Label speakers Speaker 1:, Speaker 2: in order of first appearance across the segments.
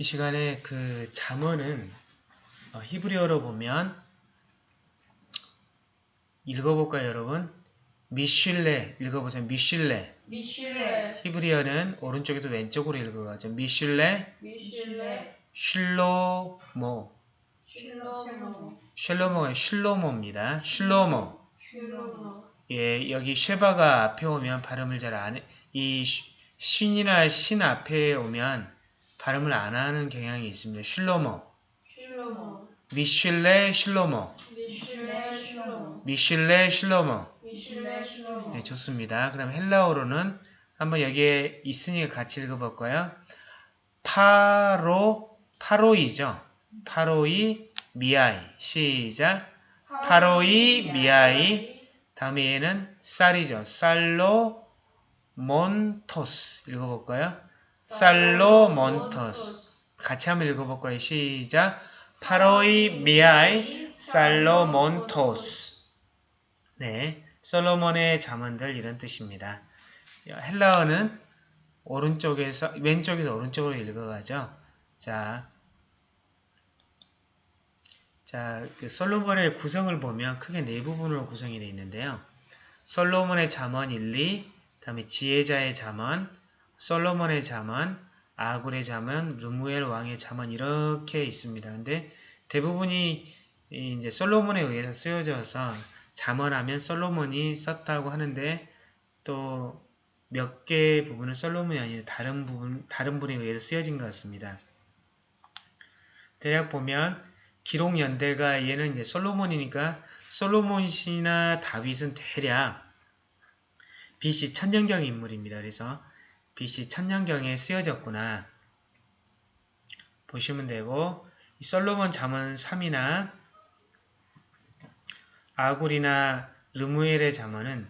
Speaker 1: 이 시간에 그 잠언은 어, 히브리어로 보면 읽어볼까요 여러분? 미슐레 읽어보세요. 미슐레. 미슐레. 히브리어는 오른쪽에서 왼쪽으로 읽어가죠. 미슐레. 미슐레. 슐로모. 슐로모. 슐로모입니다 슐로모. 로모 예, 여기 쉐바가 앞에 오면 발음을 잘안 해. 이 신이나 신 앞에 오면 발음을 안 하는 경향이 있습니다. 슐로머 미슐레 슐로머 미슐레 슐로머 네, 좋습니다. 그다음 헬라어로는 한번 여기에 있으니까 같이 읽어볼까요? 파로 파로이죠. 파로이 미아이 시작. 파로이 미아이 다음에 얘는 쌀이죠. 쌀로 몬토스 읽어볼까요? 살로몬토스 같이 한번 읽어볼 까요 시작 파로이 미아이 살로몬토스 네, 솔로몬의 자문들 이런 뜻입니다. 헬라어는 오른쪽에서 왼쪽에서 오른쪽으로 읽어가죠. 자, 자, 그 솔로몬의 구성을 보면 크게 네 부분으로 구성이 되어 있는데요. 솔로몬의 자언 1, 2, 그 다음에 지혜자의 잠언, 솔로몬의 자만, 아굴의 자만, 루무엘 왕의 자만 이렇게 있습니다. 근데 대부분이 이제 솔로몬에 의해서 쓰여져서 자만하면 솔로몬이 썼다고 하는데 또 몇 개의 부분은 솔로몬이 아니라 다른 부분 다른 분에 의해서 쓰여진 것 같습니다. 대략 보면 기록 연대가 얘는 이제 솔로몬이니까 솔로몬이나 다윗은 대략 BC 천년경 인물입니다. 그래서 빛이 천년경에 쓰여졌구나. 보시면 되고 이 솔로몬 잠언 3이나 아굴이나 르무엘의 잠언은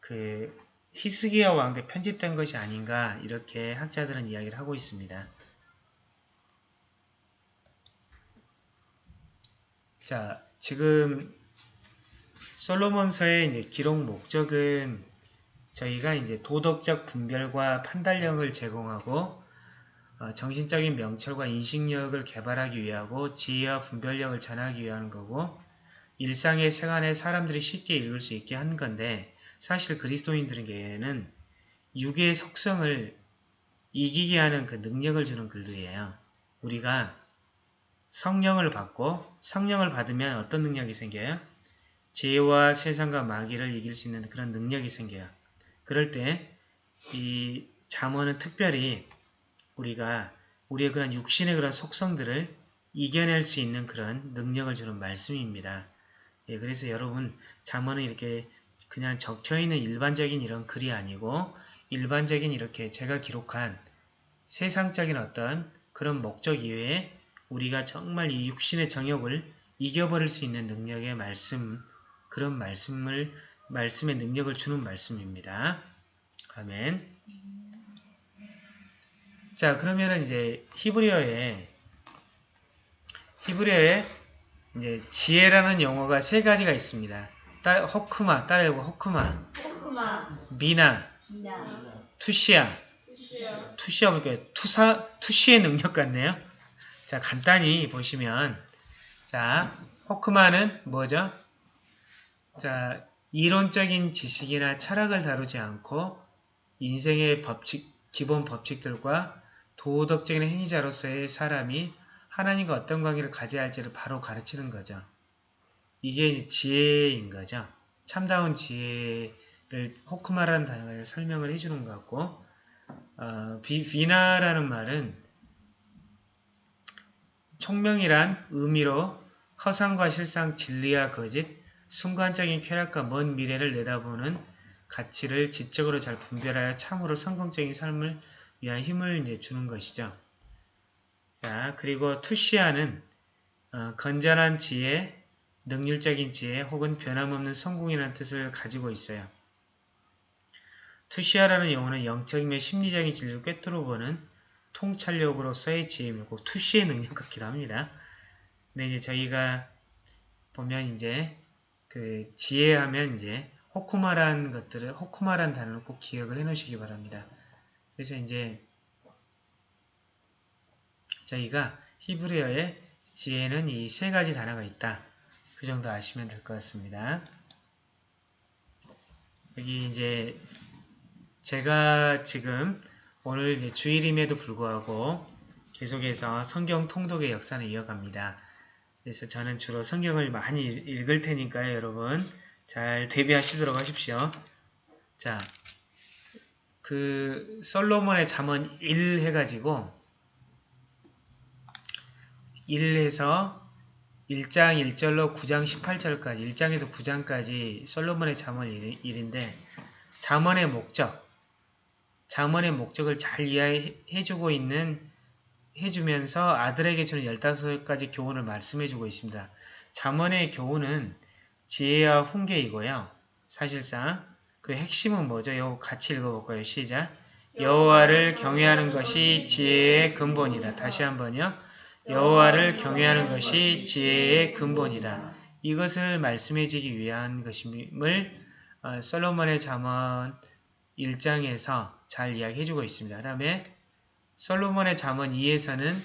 Speaker 1: 그 히스기야 왕때 편집된 것이 아닌가 이렇게 학자들은 이야기를 하고 있습니다. 자, 지금 솔로몬서의 기록 목적은 저희가 이제 도덕적 분별과 판단력을 제공하고 어, 정신적인 명철과 인식력을 개발하기 위하고 지혜와 분별력을 전하기 위한 거고 일상의 생활에 사람들이 쉽게 읽을 수 있게 한 건데 사실 그리스도인들에게는 육의 속성을 이기게 하는 그 능력을 주는 글들이에요. 우리가 성령을 받고 성령을 받으면 어떤 능력이 생겨요? 죄와 세상과 마귀를 이길 수 있는 그런 능력이 생겨요. 그럴 때 이 잠언은 특별히 우리가 우리의 그런 육신의 그런 속성들을 이겨낼 수 있는 그런 능력을 주는 말씀입니다. 예, 그래서 여러분 잠언은 이렇게 그냥 적혀있는 일반적인 이런 글이 아니고 일반적인 이렇게 제가 기록한 세상적인 어떤 그런 목적 이외에 우리가 정말 이 육신의 정욕을 이겨버릴 수 있는 능력의 말씀 그런 말씀을 말씀의 능력을 주는 말씀입니다. 아멘. 자, 그러면은 이제 히브리어에 히브리어에 이제 지혜라는 영어가 세 가지가 있습니다. 따, 허크마, 따라해보 허크마, 허크마. 미나, 미나. 투시아. 투시아, 투시아 보니까 투사, 투시의 능력 같네요. 자, 간단히 보시면 자, 허크마는 뭐죠? 자, 이론적인 지식이나 철학을 다루지 않고 인생의 법칙, 기본 법칙들과 도덕적인 행위자로서의 사람이 하나님과 어떤 관계를 가져야 할지를 바로 가르치는 거죠. 이게 지혜인 거죠. 참다운 지혜를 호크마라는 단어에 설명을 해주는 것 같고 어, 비, 비나라는 말은 총명이란 의미로 허상과 실상, 진리와 거짓, 순간적인 쾌락과 먼 미래를 내다보는 가치를 지적으로 잘 분별하여 참으로 성공적인 삶을 위한 힘을 이제 주는 것이죠. 자, 그리고 투시아는 어, 건전한 지혜, 능률적인 지혜 혹은 변함없는 성공이라는 뜻을 가지고 있어요. 투시아라는 용어는 영적이며 심리적인 진리를 꿰뚫어 보는 통찰력으로서의 지혜이고 투시의 능력 같기도 합니다. 근데 이제 저희가 보면 이제 그 지혜하면 이제 호쿠마란 것들을 호쿠마란 단어를 꼭 기억을 해 놓으시기 바랍니다. 그래서 이제 저희가 히브리어의 지혜는 이 세 가지 단어가 있다. 그 정도 아시면 될 것 같습니다. 여기 이제 제가 지금 오늘 주일임에도 불구하고 계속해서 성경 통독의 역사를 이어갑니다. 그래서 저는 주로 성경을 많이 읽을 테니까요, 여러분. 잘 대비하시도록 하십시오. 자, 그 솔로몬의 잠언 1 해가지고 1에서 1장 1절로 9장 18절까지 1장에서 9장까지 솔로몬의 잠언 1인데 잠언의 목적, 잠언의 목적을 잘 이해해주고 있는 해주면서 아들에게 주는 15가지 교훈을 말씀해주고 있습니다. 잠언의 교훈은 지혜와 훈계이고요. 사실상 그 핵심은 뭐죠? 요 같이 읽어볼까요? 시작! 여호와를 경외하는 것이 지혜의 근본이다. 다시 한번요. 여호와를 경외하는 것이 지혜의 근본이다. 이것을 말씀해지기 위한 것임을 어, 솔로몬의 잠언 1장에서 잘 이야기해주고 있습니다. 그 다음에 솔로몬의 잠언 2에서는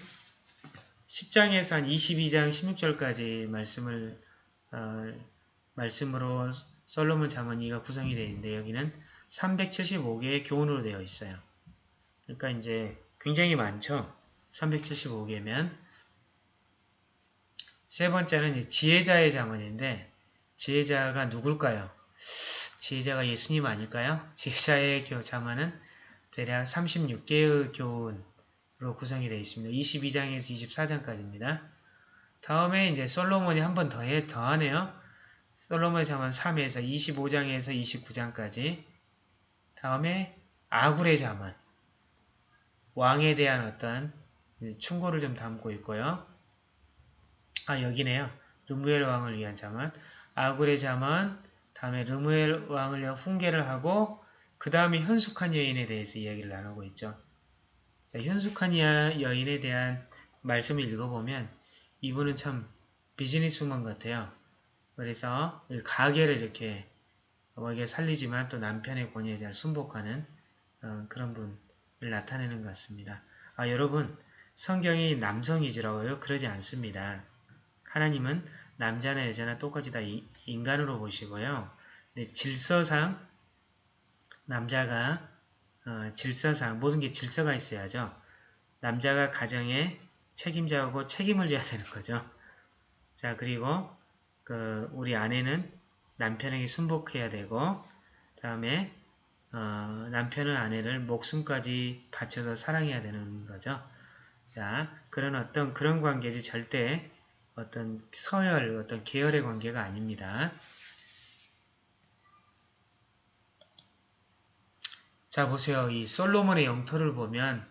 Speaker 1: 10장에서 한 22장 16절까지 말씀을 어, 말씀으로 솔로몬 잠언 2가 구성이 되어 있는데 여기는 375개의 교훈으로 되어 있어요. 그러니까 이제 굉장히 많죠. 375개면 세 번째는 지혜자의 잠언인데 지혜자가 누굴까요? 지혜자가 예수님 아닐까요? 지혜자의 잠언은 대략 36개의 교훈으로 구성이 되어 있습니다. 22장에서 24장까지입니다. 다음에 이제 솔로몬이 한 번 더해 더하네요. 솔로몬의 자문 3에서 25장에서 29장까지 다음에 아굴의 자문 왕에 대한 어떤 충고를 좀 담고 있고요. 아 여기네요. 르무엘 왕을 위한 자문 아굴의 자문 다음에 르무엘 왕을 위한 훈계를 하고 그 다음에 현숙한 여인에 대해서 이야기를 나누고 있죠. 자, 현숙한 여인에 대한 말씀을 읽어보면 이분은 참 비즈니스맨 같아요. 그래서 가게를 이렇게 어머니가 살리지만 또 남편의 권위에 잘 순복하는 어, 그런 분을 나타내는 것 같습니다. 아, 여러분 성경이 남성이지라고요? 그러지 않습니다. 하나님은 남자나 여자나 똑같이 다 이, 인간으로 보시고요. 질서상 남자가 어, 질서상 모든 게 질서가 있어야죠. 남자가 가정에 책임자고 책임을 져야 되는 거죠. 자 그리고 그 우리 아내는 남편에게 순복해야 되고 다음에 어, 남편은 아내를 목숨까지 바쳐서 사랑해야 되는 거죠. 자 그런 어떤 그런 관계지 절대 어떤 서열 어떤 계열의 관계가 아닙니다. 자 보세요. 이 솔로몬의 영토를 보면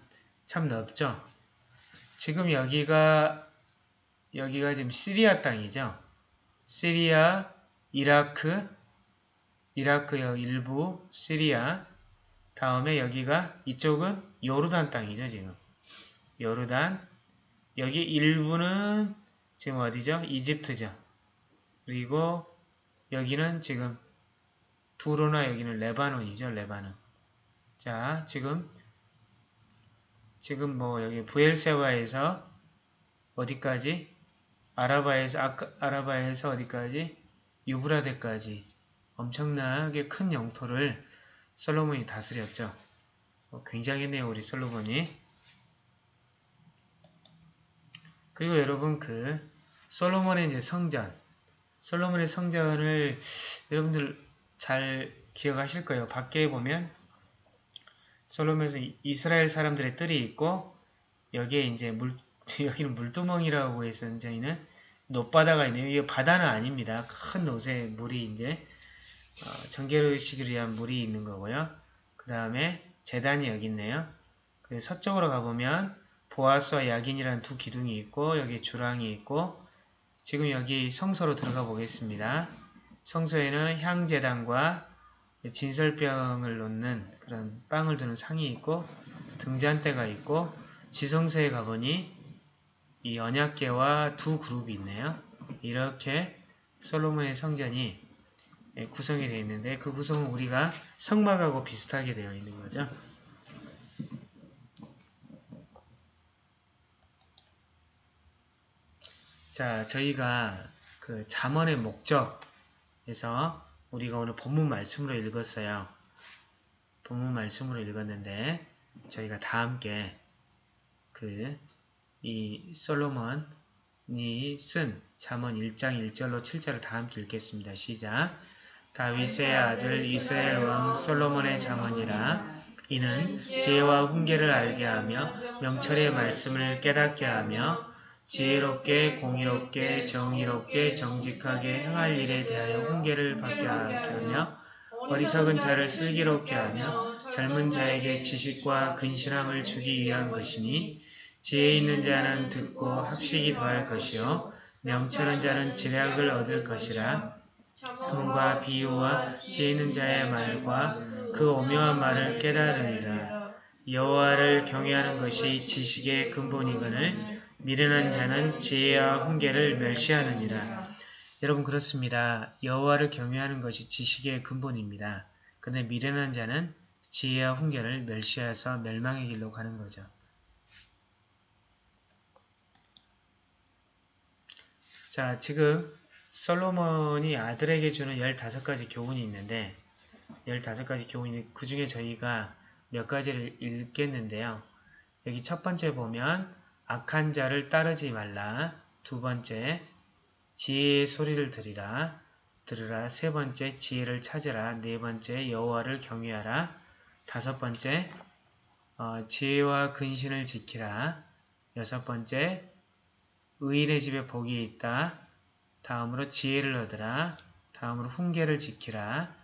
Speaker 1: 참 넓죠. 지금 여기가 여기가 지금 시리아 땅이죠. 시리아, 이라크, 이라크요 일부, 시리아 다음에 여기가 이쪽은 요르단 땅이죠 지금 요르단 여기 일부는 지금 어디죠? 이집트죠. 그리고 여기는 지금 두로나 여기는 레바논이죠 레바논 자, 지금 지금 뭐 여기 부엘세바에서 어디까지? 아라바에서 아까, 아라바에서 어디까지? 유브라데까지 엄청나게 큰 영토를 솔로몬이 다스렸죠. 어, 굉장히네요 우리 솔로몬이. 그리고 여러분 그 솔로몬의 이제 성전, 솔로몬의 성전을 여러분들 잘 기억하실 거예요. 밖에 보면 솔로몬에서 이스라엘 사람들의 뜰이 있고 여기에 이제 물 여기는 물두멍이라고 해서 저희는 노바다가 있네요. 이 바다는 아닙니다. 큰 노새 물이 이제 어, 정결의식을 위한 물이 있는 거고요. 그 다음에 재단이 여기 있네요. 그 서쪽으로 가보면 보아스와 야긴이라는 두 기둥이 있고 여기 주랑이 있고 지금 여기 성소로 들어가 보겠습니다. 성소에는 향재단과 진설병을 놓는 그런 빵을 두는 상이 있고 등잔대가 있고 지성세에 가보니 이 언약계와 두 그룹이 있네요. 이렇게 솔로몬의 성전이 구성이 되어 있는데 그 구성은 우리가 성막하고 비슷하게 되어 있는 거죠. 자, 저희가 그자언의 목적에서 우리가 오늘 본문 말씀으로 읽었어요. 본문 말씀으로 읽었는데 저희가 다 함께 그 이 솔로몬이 쓴 잠언 1장 1절로 7절을 다 함께 읽겠습니다. 시작
Speaker 2: 다윗의 아들 이스라엘 왕 솔로몬의
Speaker 1: 잠언이라 이는 지혜와 훈계를 알게 하며 명철의 말씀을 깨닫게 하며 지혜롭게 공의롭게 정의롭게 정직하게 행할 일에 대하여 훈계를 받게 하며 어리석은 자를 슬기롭게 하며 젊은 자에게 지식과 근실함을 주기 위한 것이니 지혜 있는 자는 듣고 학식이 더할 것이요 명철한 자는 지략을 얻을 것이라 흥과 비유와 지혜 있는 자의 말과 그 오묘한 말을 깨달으리라 여호와를 경외하는 것이 지식의 근본이거늘 미련한 자는 지혜와 훈계를 멸시하느니라. 여러분 그렇습니다. 여호와를 경외하는 것이 지식의 근본입니다. 그런데 미련한 자는 지혜와 훈계를 멸시해서 멸망의 길로 가는 거죠. 자, 지금 솔로몬이 아들에게 주는 15가지 교훈이 있는데 15가지 교훈이 그 중에 저희가 몇 가지를 읽겠는데요. 여기 첫 번째 보면 악한 자를 따르지 말라. 두 번째 지혜의 소리를 들이라. 들으라. 세 번째 지혜를 찾으라. 네 번째 여호와를 경외하라. 다섯 번째 어, 지혜와 근신을 지키라. 여섯 번째 의인의 집에 복이 있다. 다음으로 지혜를 얻으라. 다음으로 훈계를 지키라.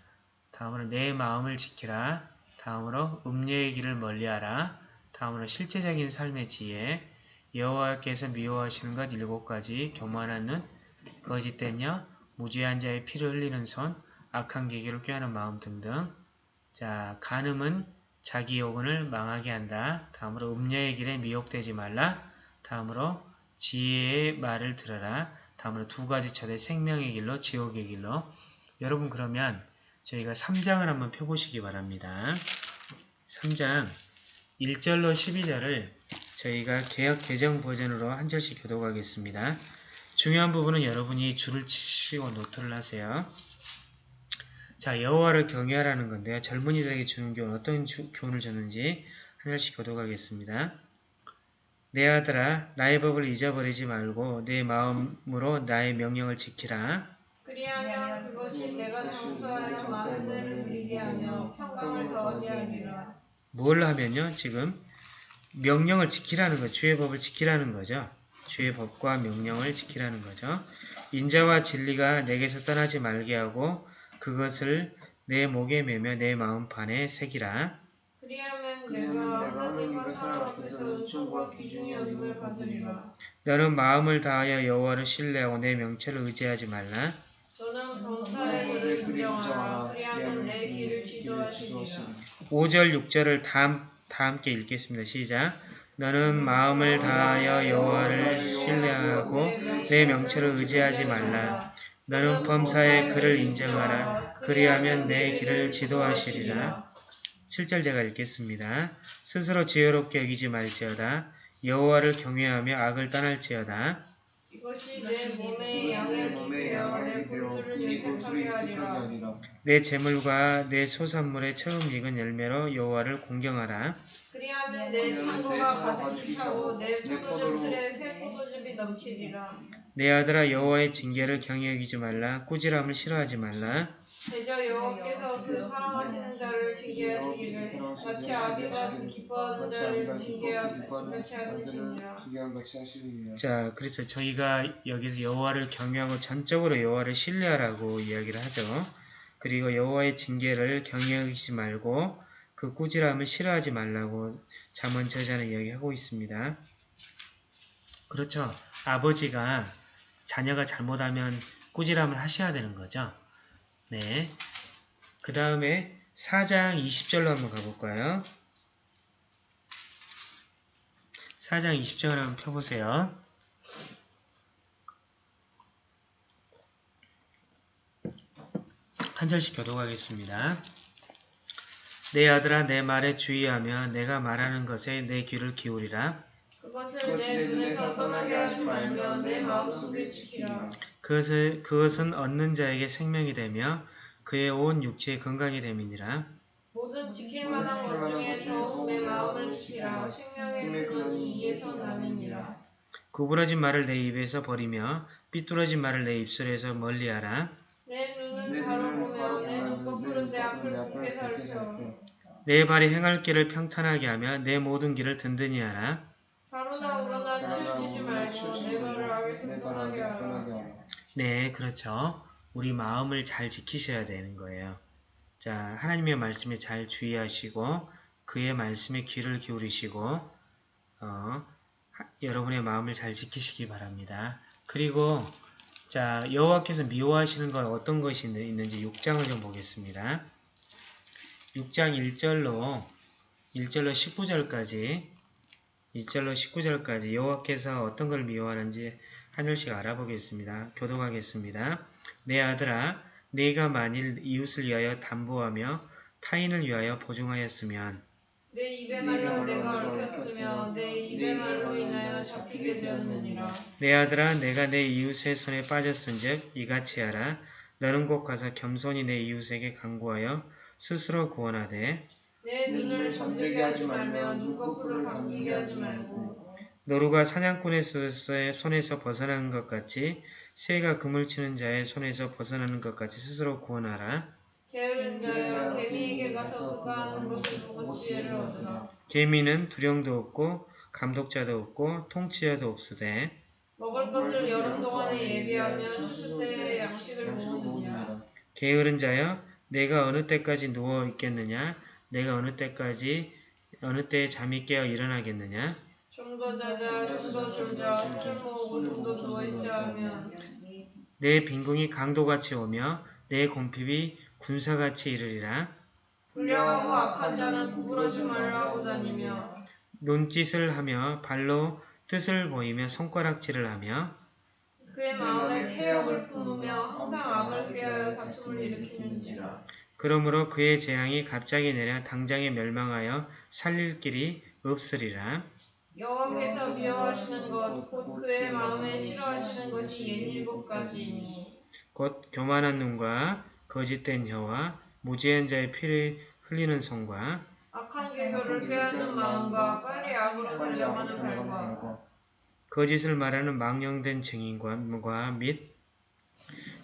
Speaker 1: 다음으로 내 마음을 지키라. 다음으로 음녀의 길을 멀리하라. 다음으로 실제적인 삶의 지혜. 여호와께서 미워하시는 것 일곱 가지. 교만한 눈, 거짓된 여, 무죄한 자의 피를 흘리는 손, 악한 계기로 꾀하는 마음 등등. 자, 간음은 자기 요근을 망하게 한다. 다음으로 음녀의 길에 미혹되지 말라. 다음으로 지혜의 말을 들어라. 다음으로 두 가지 철의 생명의 길로 지옥의 길로. 여러분 그러면 저희가 3장을 한번 펴보시기 바랍니다. 3장 1절로 12절을 저희가 개혁 개정 버전으로 한 절씩 교독하겠습니다. 중요한 부분은 여러분이 줄을 치시고 노트를 하세요. 자, 여호와를 경외하라는 건데요. 젊은이들에게 주는 교훈, 어떤 주, 교훈을 줬는지 한 절씩 교독하겠습니다. 내 아들아, 나의 법을 잊어버리지 말고 내 마음으로 나의 명령을 지키라. 그리하면 그것이 내가 장수하여 많은 데를 누리게 하며 평강을 더하게 하리라. 뭘 하면요? 지금 명령을 지키라는 거, 주의 법을 지키라는 거죠. 주의 법과 명령을 지키라는 거죠. 인자와 진리가 내게서 떠나지 말게 하고 그것을 내 목에 매며 내 마음판에 새기라 너는 마음을 다하여 여호와를 신뢰하고 내 명체를 의지하지 말라. 5절 음. 6절을 다, 다 함께 읽겠습니다. 시작. 너는 음. 마음을 다하여 네, 여호와를 신뢰하고 내 명체를 의지하지 말라. 너는 범사에 그를 인정하라. 그리하면 내 길을 지도하시리라. 7절 제가 읽겠습니다. 스스로 지혜롭게 여기지 말지어다. 여호와를 경외하며 악을 떠날지어다. 내 재물과 내 소산물의 처음 익은 열매로 여호와를 공경하라. 그리하면 내 창고가 가득히 차고 내 포도즙틀에 새 포도즙이 넘치리라. 내 아들아 여호와의 징계를 경외하지 말라 꾸지람을 싫어하지 말라 대저 여호와께서 그 사랑하시는 네. 자를 징계하시기를 마치 아비가 기뻐하는 자를 징계하듯이 하시니라. 자, 그래서 저희가 여기서 여호와를 경영하고 전적으로 여호와를 신뢰하라고 이야기를 하죠. 그리고 여호와의 징계를 경영하지 말고 그 꾸지람을 싫어하지 말라고 잠언 저자는 이야기하고 있습니다. 그렇죠. 아버지가 자녀가 잘못하면 꾸지람을 하셔야 되는 거죠. 네. 그 다음에 4장 20절로 한번 가볼까요? 4장 20절을 한번 펴보세요. 한 절씩 교독하겠습니다. 내 아들아 내 말에 주의하며 내가 말하는 것에 내 귀를 기울이라. 그것을 내 눈에서 떠나게 하지 말며 내 마음속에 지키라. 그것을, 그것은 얻는 자에게 생명이 되며 그의 온 육체의 건강이 됨이니라. 모든 지킬 만한 것 중에 더욱 내 마음을 지키라. 생명의 근원이 이에서 남이니라. 구부러진 말을 내 입에서 버리며 삐뚤어진 말을 내 입술에서 멀리하라. 내 눈은 가로보며 내 눈꺼풀은 내 앞을 굽게 가르쳐. 내 발이 행할 길을 평탄하게 하며 내 모든 길을 든든히 하라. 바로나 오로나 치우치지 말고 내 발을 악에서 떠나게 하라. 네, 그렇죠. 우리 마음을 잘 지키셔야 되는 거예요. 자, 하나님의 말씀에 잘 주의하시고 그의 말씀에 귀를 기울이시고 어, 하, 여러분의 마음을 잘 지키시기 바랍니다. 그리고 자 여호와께서 미워하시는 건 어떤 것이 있는지 6장을 좀 보겠습니다. 6장 1절로 1절로 19절까지 2절로 19절까지 여호와께서 어떤 걸 미워하는지 한 절씩 알아보겠습니다. 교동하겠습니다. 내 아들아 네가 만일 이웃을 위하여 담보하며 타인을 위하여 보증하였으면 내 입의 말로 내가 얽혔으며 내 입의 말로 인하여 잡히게 되었느니라. 내 아들아 내가 내 이웃의 손에 빠졌은즉 이같이 하라. 너는 곧 가서 겸손히 내 이웃에게 강구하여 스스로 구원하되 내 눈을 잠들게 하지 말며 눈꺼풀을 감기게 하지 말고 노루가 사냥꾼의 손에서 벗어나는 것 같이 새가 그물 치는 자의 손에서 벗어나는 것 같이 스스로 구원하라. 게으른 자여 개미에게 가서 그 하는 것을 보고 지혜를 얻으라. 개미는 두령도 없고 감독자도 없고 통치자도 없으되 먹을 것을 여름 동안에 예비하며 추수 때에 양식을 모느냐 게으른 자여 내가 어느 때까지 누워 있겠느냐 내가 어느 때까지 어느 때에 잠이 깨어 일어나겠느냐? 좀내 빈궁이 강도같이 오며 내곰핍이 군사같이 이르리라. 불량하고 악한 자는 구부러지 말라고 다니며 논짓을 하며 발로 뜻을 보이며 손가락질을 하며 그의 마음에 폐역을 품으며 항상 악을 꾀하여 다툼을 일으키는지라 그러므로 그의 재앙이 갑자기 내려 당장에 멸망하여 살릴 길이 없으리라. 여호와께서 미워하시는 것, 곧 그의 마음에 싫어하시는 것이 옛일곱까지니. 곧 교만한 눈과 거짓된 혀와 무지한 자의 피를 흘리는 손과 악한 계교를 꾀하는 마음과 빨리 악으로 달려가는 발과 거짓을 말하는 망령된 증인과 및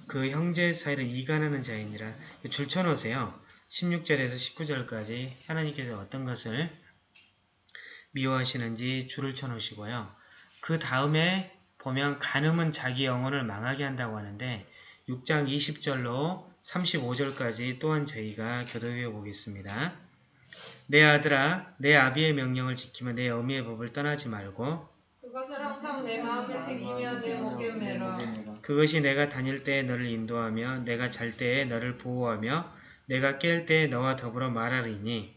Speaker 1: 그 형제 사이를 이간하는 자이니라 줄 쳐놓으세요. 16절에서 19절까지 하나님께서 어떤 것을 미워하시는지 줄을 쳐놓으시고요. 그 다음에 보면 간음은 자기 영혼을 망하게 한다고 하는데 6장 20절로 35절까지 또한 저희가 교도해 보겠습니다. 내 아들아 내 아비의 명령을 지키며 내 어미의 법을 떠나지 말고 그것이 내가 다닐 때에 너를 인도하며 내가 잘 때에 너를 보호하며 내가 깰 때에 너와 더불어 말하리니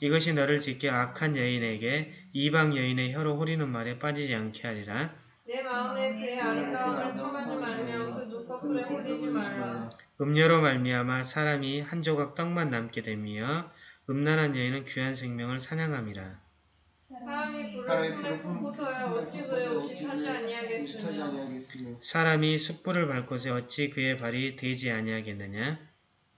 Speaker 1: 이것이 너를 지켜 악한 여인에게 이방 여인의 혀로 호리는 말에 빠지지 않게 하리라 내 마음에 그의 아름다움을 탐하지 말며 그 눈꺼풀에 그 홀리지 말라 음료로 말미암아 사람이 한 조각 떡만 남게 되며 음란한 여인은 귀한 생명을 사냥함이라. 사람이 불을 품에 품고서야 어찌 그의 옷이 타지 아니하겠으며 사람이 숯불을 밟고서 어찌 그의 발이 되지 아니하겠느냐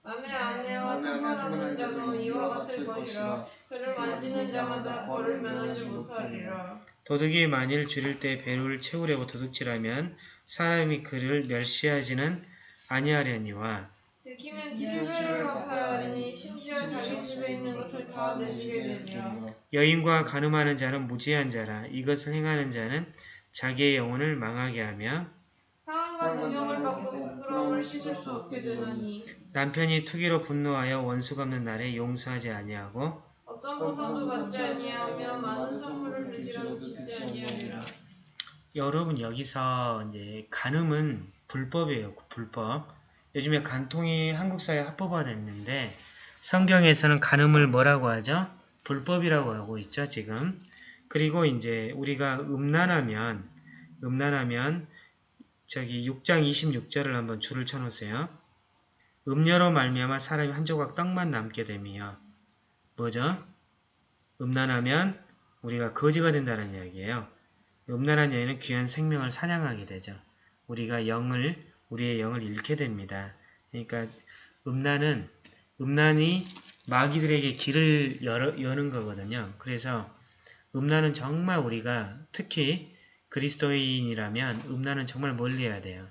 Speaker 1: 남의 아내와 상관하는 자도 이와 같을 것이라 그를 만지는 자마다 벌을 면하지 못하리라 도둑이 만일 줄일 때 배를 채우려고 도둑질하면 사람이 그를 멸시하지는 아니하려니와 들키면 집을 갚아하니 심지어 자기 집에 있는 것을 다 내주게 되며 여인과 가늠하는 자는 무지한 자라 이것을 행하는 자는 자기의 영혼을 망하게 하며 상황과 동영을 받고 네, 부끄러움을 씻을 수 없게 되느니 남편이 투기로 분노하여 원수 갚는 날에 용서하지 아니하고 어떤 보상도 받지 아니하며 많은 선물을 주지라도 듣지 아니하리라 여러분 여기서 이제 간음은 불법이에요 불법 요즘에 간통이 한국 사회 에 합법화됐는데 성경에서는 간음을 뭐라고 하죠? 불법이라고 하고 있죠, 지금. 그리고 이제 우리가 음란하면 음란하면 저기 6장 26절을 한번 줄을 쳐 놓으세요. 음녀로 말미암아 사람이 한 조각 떡만 남게 되며 뭐죠? 음란하면 우리가 거지가 된다는 이야기예요. 음란한 여인은 귀한 생명을 사냥하게 되죠. 우리가 영을 우리의 영을 잃게 됩니다. 그러니까 음란은 음란이 마귀들에게 길을 열어 여는 거거든요. 그래서 음란은 정말 우리가 특히 그리스도인이라면 음란은 정말 멀리해야 돼요.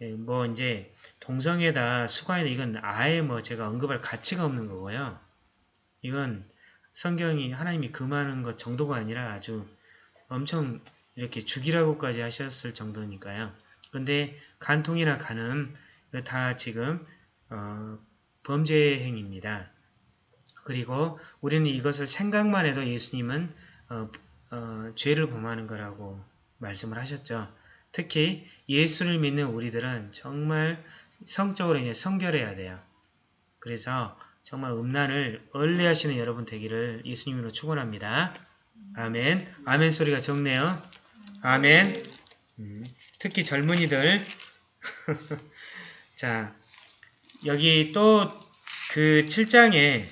Speaker 1: 예, 뭐 이제 동성애다 수가에다 이건 아예 뭐 제가 언급할 가치가 없는 거고요. 이건 성경이 하나님이 금하는 것 정도가 아니라 아주 엄청 이렇게 죽이라고까지 하셨을 정도니까요. 근데 간통이나 간음 다 지금 어, 범죄 행위입니다. 그리고 우리는 이것을 생각만 해도 예수님은 어, 어, 죄를 범하는 거라고 말씀을 하셨죠. 특히 예수를 믿는 우리들은 정말 성적으로 이제 성결해야 돼요. 그래서 정말 음란을 얼레하시는 여러분 되기를 예수님으로 축원합니다. 아멘. 아멘 소리가 적네요. 아멘. 음, 특히 젊은이들 자 여기 또 그 7장에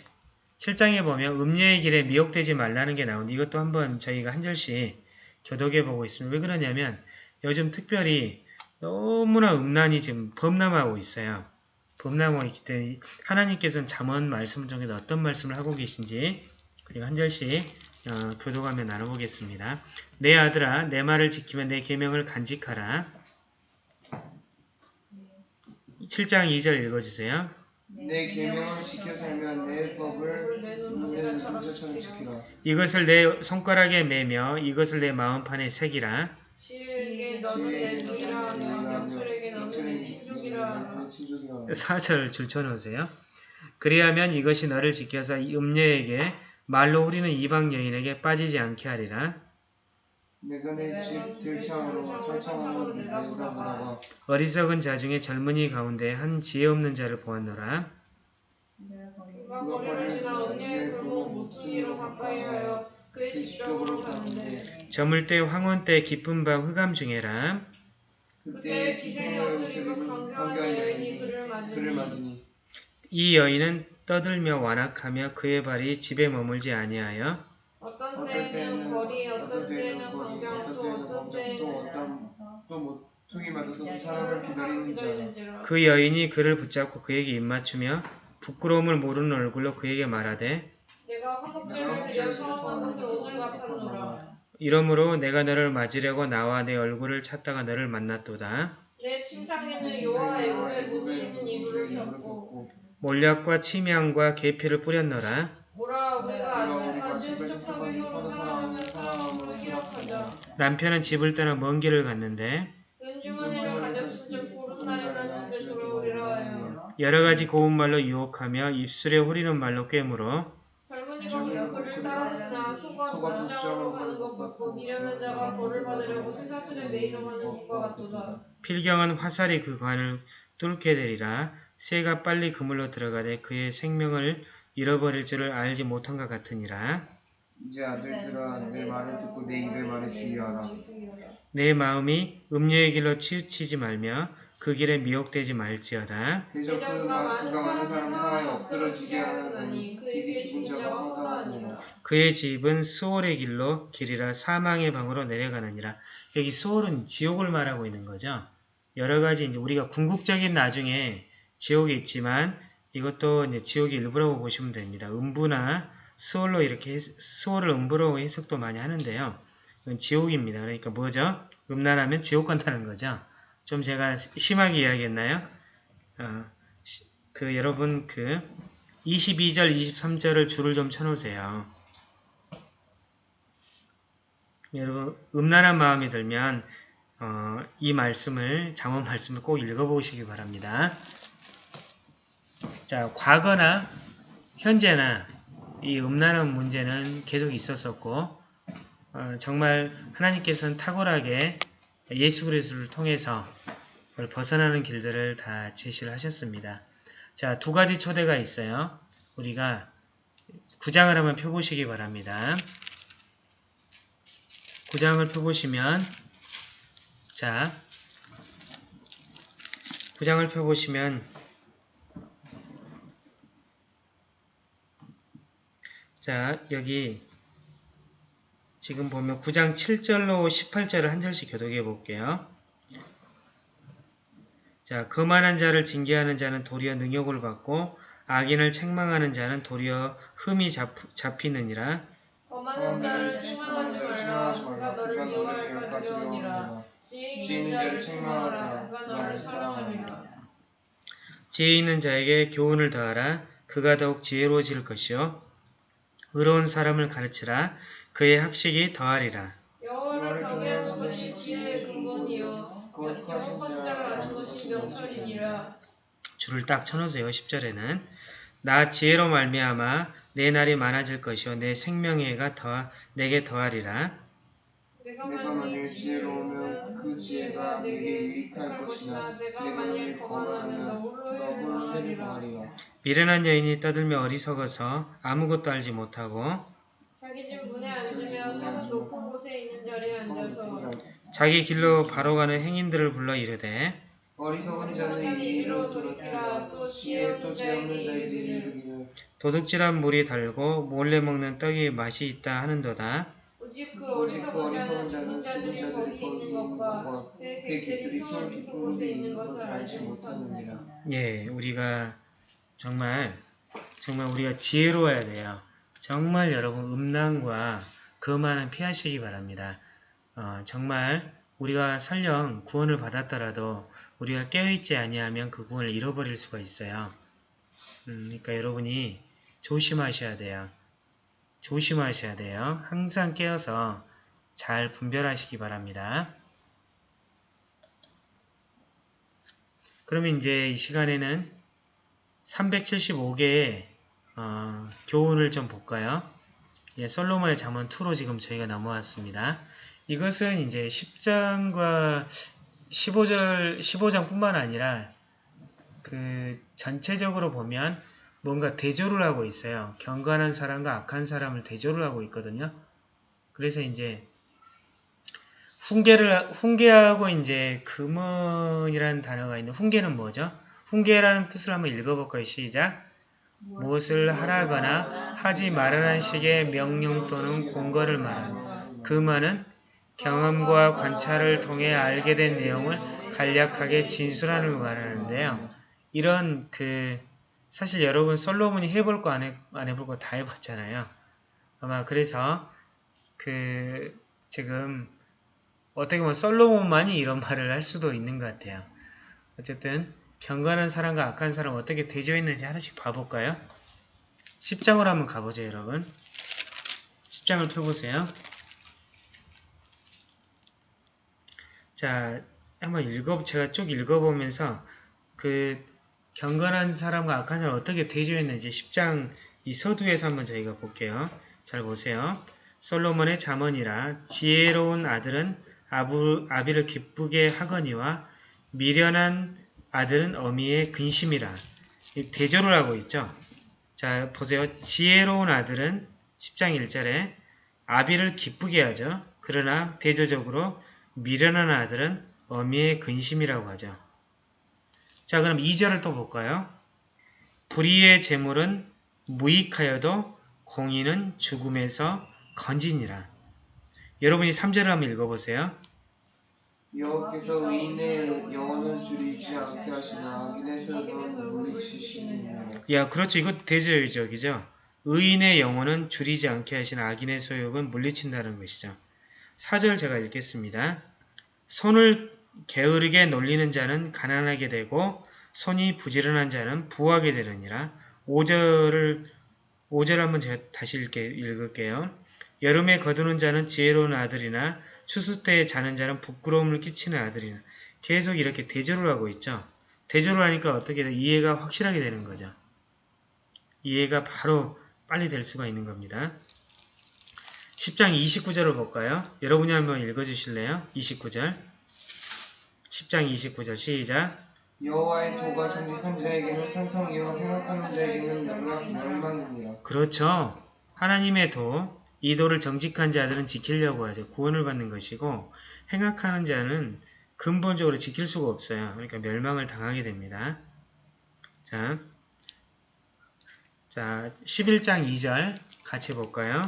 Speaker 1: 7장에 보면 음녀의 길에 미혹되지 말라는 게 나오는데 이것도 한번 저희가 한 절씩 교독해 보고 있습니다. 왜 그러냐면 요즘 특별히 너무나 음란이 지금 범람하고 있어요. 범람하고 있기 때문에 하나님께서는 잠언 말씀 중에서 어떤 말씀을 하고 계신지 그리고 한 절씩 어, 교도관에 나눠보겠습니다. 내 아들아 내 말을 지키면내 계명을 간직하라. 7장 2절 읽어주세요. 내 계명을 지켜 살면 내 법을 내 눈사처럼 지키라. 이것을 내 손가락에 매며 이것을 내 마음판에 새기라. 지 4절 줄쳐놓으세요. 그리하면 이것이 너를 지켜서 음녀에게 말로 우리는 이방 여인에게 빠지지 않게 하리라. 어리석은자 중에 젊은이 가운데 한 지혜 없는 자를 보았노라. 젊을 거의때 황혼 때 깊은 밤 흑암 중에라. 그때 기생의 옷을 입은 강한 여인이 그를 맞으니 이 여인은 떠들며 완악하며 그의 발이 집에 머물지 아니하여 어떤 때에는 거리, 어떤 때에는 광장, 또 어떤 때에는 또뭐 통이 맞아서 그 사람을 기다리는지그 여인이 그를 붙잡고 그에게 입맞추며 부끄러움을 모르는 얼굴로 그에게 말하되 내가 화목제를 드려 서원한 을 오늘 갚았노라 이러므로 내가 너를 맞으려고 나와 내 얼굴을 찾다가 너를 만났도다 내 침상에는 요와 애굽의 문이 있는 이불을 덮고 몰약과 침향과 계피를 뿌렸노라. 남편은 집을 떠나 먼 길을 갔는데 여러 가지 고운 말로 유혹하며 입술에 후리는 말로 꿰물어 그 필경은 화살이 그 관을 뚫게 되리라 새가 빨리 그물로 들어가되 그의 생명을 잃어버릴 줄을 알지 못한 것 같으니라. 이제 아들들아 내 말을 듣고 내 입의 말에 주의하라. 내 마음이 음녀의 길로 치우치지 말며 그 길에 미혹되지 말지어다. 그의 집은 수월의 길로 길이라 사망의 방으로 내려가느니라. 여기 수월은 지옥을 말하고 있는 거죠. 여러 가지 이제 우리가 궁극적인 나중에 지옥이 있지만 이것도 이제 지옥의 일부라고 보시면 됩니다. 음부나 수월로 이렇게 수월을 음부로 해석도 많이 하는데요. 이건 지옥입니다. 그러니까 뭐죠? 음란하면 지옥 간다는 거죠. 좀 제가 심하게 이야기했나요? 어, 그 여러분 그 22절, 23절을 줄을 좀 쳐놓으세요. 여러분 음란한 마음이 들면 어, 이 말씀을 장원 말씀을 꼭 읽어보시기 바랍니다. 자, 과거나 현재나 이 음란한 문제는 계속 있었었고 어, 정말 하나님께서는 탁월하게 예수 그리스도를 통해서 벗어나는 길들을 다 제시를 하셨습니다. 자, 두 가지 초대가 있어요. 우리가 구장을 한번 펴보시기 바랍니다. 구장을 펴보시면 자 구장을 펴보시면 자, 여기 지금 보면 9장 7절로 18절을 한 절씩 교독해 볼게요. 자, 거만한 자를 징계하는 자는 도리어 능욕을 받고 악인을 책망하는 자는 도리어 흠이 잡, 잡히느니라. 거만한 자를 책망하지 말라. 누가 너를 미워할까 두려우니라. 지혜 있는 자를 책망하라. 누가 너를 사랑하리라. 지혜 있는 자에게 교훈을 더하라. 그가 더욱 지혜로워질 것이요. 의로운 사람을 가르치라 그의 학식이 더하리라. 여호와를 경외하는 것이 지혜의 근본이요 거룩하신 자를 아는 것이 명철이니라. 줄을 딱 쳐놓으세요. 10절에는 나 지혜로 말미암아 내 날이 많아질 것이요 내 생명의 해가 더 내게 더하리라. 내가 만일 지혜로 오면 그 지혜가 내게 유익할 것이나 내가 만일 거하면 너홀로 해리라 미련한 여인이 떠들며 어리석어서 아무것도 알지 못하고 자기 집 문에 앉으며 산 높은 곳에 있는 자리에 앉아서 자기 길로 바로 가는 행인들을 불러 이르되 어리석은 자는 이리로 돌이키라 또 지혜 또지없는 자에게 이르기를 도둑질한 물이 달고 몰래 먹는 떡이 맛이 있다 하는도다 그 오직 그 어리석은 자는 죽은 자들이 거기 있는 것과 그, 그 객들이 손 깊은 곳에 있는 것을 알지 못하느니라. 예, 우리가 정말 정말 우리가 지혜로워야 돼요. 정말 여러분 음란과 그만은 피하시기 바랍니다. 어, 정말 우리가 설령 구원을 받았더라도 우리가 깨어있지 아니하면 그 구원을 잃어버릴 수가 있어요. 음, 그러니까 여러분이 조심하셔야 돼요. 조심하셔야 돼요. 항상 깨어서 잘 분별하시기 바랍니다. 그러면 이제 이 시간에는 375개의 어, 교훈을 좀 볼까요? 예, 솔로몬의 잠언 2로 지금 저희가 넘어왔습니다. 이것은 이제 10장과 15절, 15장뿐만 아니라 그 전체적으로 보면 뭔가 대조를 하고 있어요. 경건한 사람과 악한 사람을 대조를 하고 있거든요. 그래서 이제 훈계를 훈계하고 이제 금은이라는 단어가 있는 훈계는 뭐죠? 훈계라는 뜻을 한번 읽어볼까요? 시작. 무엇을 하라거나 하지 말라는 식의 명령 또는 공거를 말하는 금화은 경험과 관찰을 통해 알게 된 내용을 간략하게 진술하는 걸 말하는데요. 이런 그 사실 여러분 솔로몬이 해볼 거 안 해, 안 해볼 거 다 해봤잖아요. 아마 그래서 그 지금 어떻게 보면 솔로몬만이 이런 말을 할 수도 있는 것 같아요. 어쨌든 경건한 사람과 악한 사람 어떻게 대조했는지 하나씩 봐볼까요? 10장으로 한번 가보죠 여러분. 10장을 펴보세요. 자, 한번 읽어, 제가 쭉 읽어보면서 그 경건한 사람과 악한 사람 어떻게 대조했는지 10장 이 서두에서 한번 저희가 볼게요. 잘 보세요. 솔로몬의 자문이라 지혜로운 아들은 아부, 아비를 기쁘게 하거니와 미련한 아들은 어미의 근심이라 대조를 하고 있죠. 자 보세요. 지혜로운 아들은 10장 1절에 아비를 기쁘게 하죠. 그러나 대조적으로 미련한 아들은 어미의 근심이라고 하죠. 자 그럼 2절을 또 볼까요? 불의의 재물은 무익하여도 공의는 죽음에서 건지니라. 여러분이 3절을 한번 읽어보세요. 여호께서 의인의 영혼을 줄이지 않게 하시나 악인의 소유는 물리치시느냐 야 그렇죠 이거 대제적이죠 의인의 영혼은 줄이지 않게 하시나 악인의 소욕은 물리친다는 것이죠 4절 제가 읽겠습니다 손을 게으르게 놀리는 자는 가난하게 되고 손이 부지런한 자는 부하게 되느니라. 5절을 5절 한번 제가 다시 읽게, 읽을게요. 여름에 거두는 자는 지혜로운 아들이나 추수 때에 자는 자는 부끄러움을 끼치는 아들이나 계속 이렇게 대조를 하고 있죠. 대조를 하니까 어떻게 돼? 이해가 확실하게 되는 거죠. 이해가 바로 빨리 될 수가 있는 겁니다. 10장 29절을 볼까요? 여러분이 한번 읽어주실래요? 29절 10장 29절 시작 여호와의 도가 정직한 자에게는 산성이요 행악하는 자에게는 멸망, 이니라 그렇죠. 하나님의 도, 이 도를 정직한 자들은 지키려고 하죠. 구원을 받는 것이고 행악하는 자는 근본적으로 지킬 수가 없어요. 그러니까 멸망을 당하게 됩니다. 자, 자 11장 2절 같이 볼까요?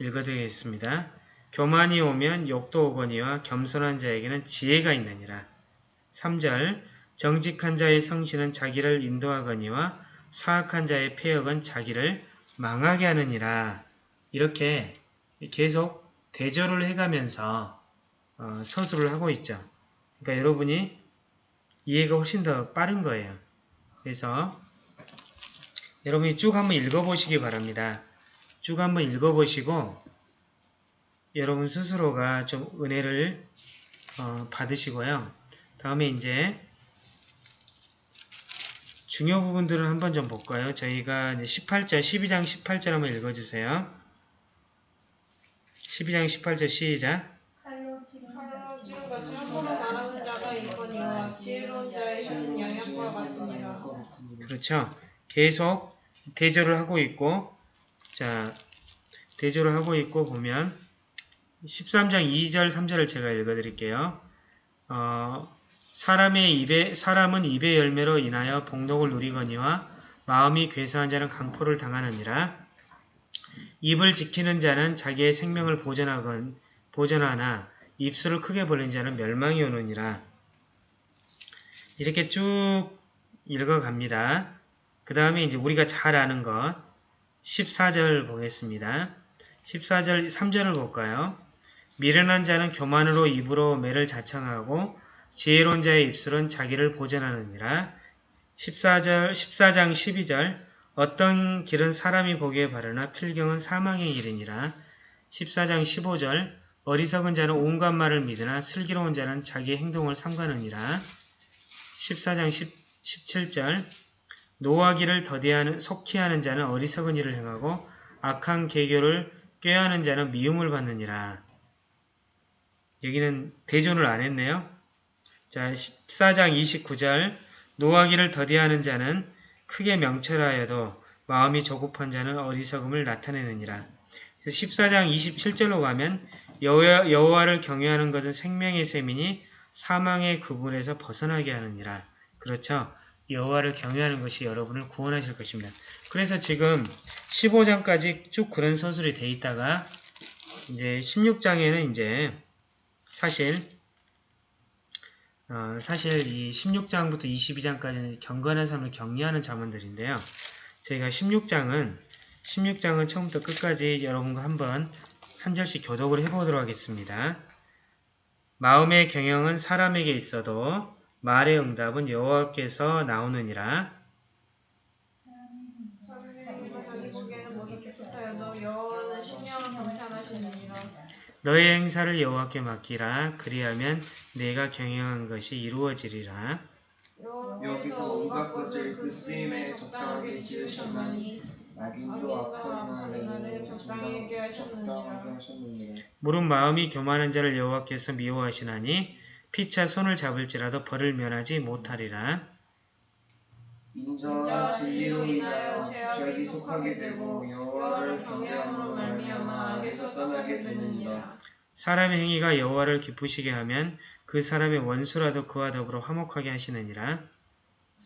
Speaker 1: 읽어드리겠습니다. 교만이 오면 욕도 오거니와 겸손한 자에게는 지혜가 있느니라. 3절 정직한 자의 성실은 자기를 인도하거니와 사악한 자의 폐역은 자기를 망하게 하느니라 이렇게 계속 대절을 해가면서 어, 서술을 하고 있죠. 그러니까 여러분이 이해가 훨씬 더 빠른 거예요. 그래서 여러분이 쭉 한번 읽어보시기 바랍니다. 쭉 한번 읽어보시고 여러분 스스로가 좀 은혜를 어, 받으시고요. 다음에 이제 중요 부분들을 한번 좀 볼까요? 저희가 이제 18절, 12장 18절 한번 읽어주세요. 12장 18절 시작. 그렇죠. 계속 대조를 하고 있고, 자, 대조를 하고 있고 보면, 13장 2절, 3절을 제가 읽어드릴게요. 어, 사람의 입에 사람은 입의 열매로 인하여 복록을 누리거니와 마음이 괴사한 자는 강포를 당하느니라. 입을 지키는 자는 자기의 생명을 보전하건보전하나 입술을 크게 벌린 자는 멸망이 오느니라. 이렇게 쭉 읽어갑니다. 그 다음에 이제 우리가 잘 아는 것 14절 보겠습니다. 14절 3절을 볼까요? 미련한 자는 교만으로 입으로 매를 자청하고 지혜론자의 입술은 자기를 보전하느니라. 14절, 14장 12절 어떤 길은 사람이 보기에 바르나 필경은 사망의 길이니라. 14장 15절 어리석은 자는 온갖 말을 믿으나 슬기로운 자는 자기 행동을 삼가느니라. 14장 10, 17절 노하기를 더디하는 속히 하는 자는 어리석은 일을 행하고 악한 계교를 꾀하는 자는 미움을 받느니라. 여기는 대전을안 했네요. 자, 14장 29절 노하기를 더디하는 자는 크게 명철하여도 마음이 조급한 자는 어리석음을 나타내느니라. 그래서 14장 27절로 가면 여호와, 를 경외하는 것은 생명의 셈이니 사망의 구분에서 벗어나게 하느니라. 그렇죠? 여호와를 경외하는 것이 여러분을 구원하실 것입니다. 그래서 지금 15장까지 쭉 그런 서술이 돼 있다가 이제 16장에는 이제 사실 어, 사실 이 16장부터 22장까지는 경건한 삶을 격려하는 자문들인데요. 저희가 16장은 16장은 처음부터 끝까지 여러분과 한번 한 절씩 교독을 해보도록 하겠습니다. 마음의 경영은 사람에게 있어도 말의 응답은 여호와께서 나오느니라 너의 행사를 여호와께 맡기라. 그리하면 내가 경영한 것이 이루어지리라. 여기서 온갖 것을 그 쓰임에 적당하게 지으셨나니 무릇 마음이 교만한 자를 여호와께서 미워하시나니 피차 손을 잡을지라도 벌을 면하지 못하리라. 인자 진리로 인하여 죄악이 속하게 되고 여호와를 경외함으로 떠나게 되느니라. 사람의 행위가 여호와를 기쁘시게 하면 그 사람의 원수라도 그와 더불어 화목하게 하시느니라.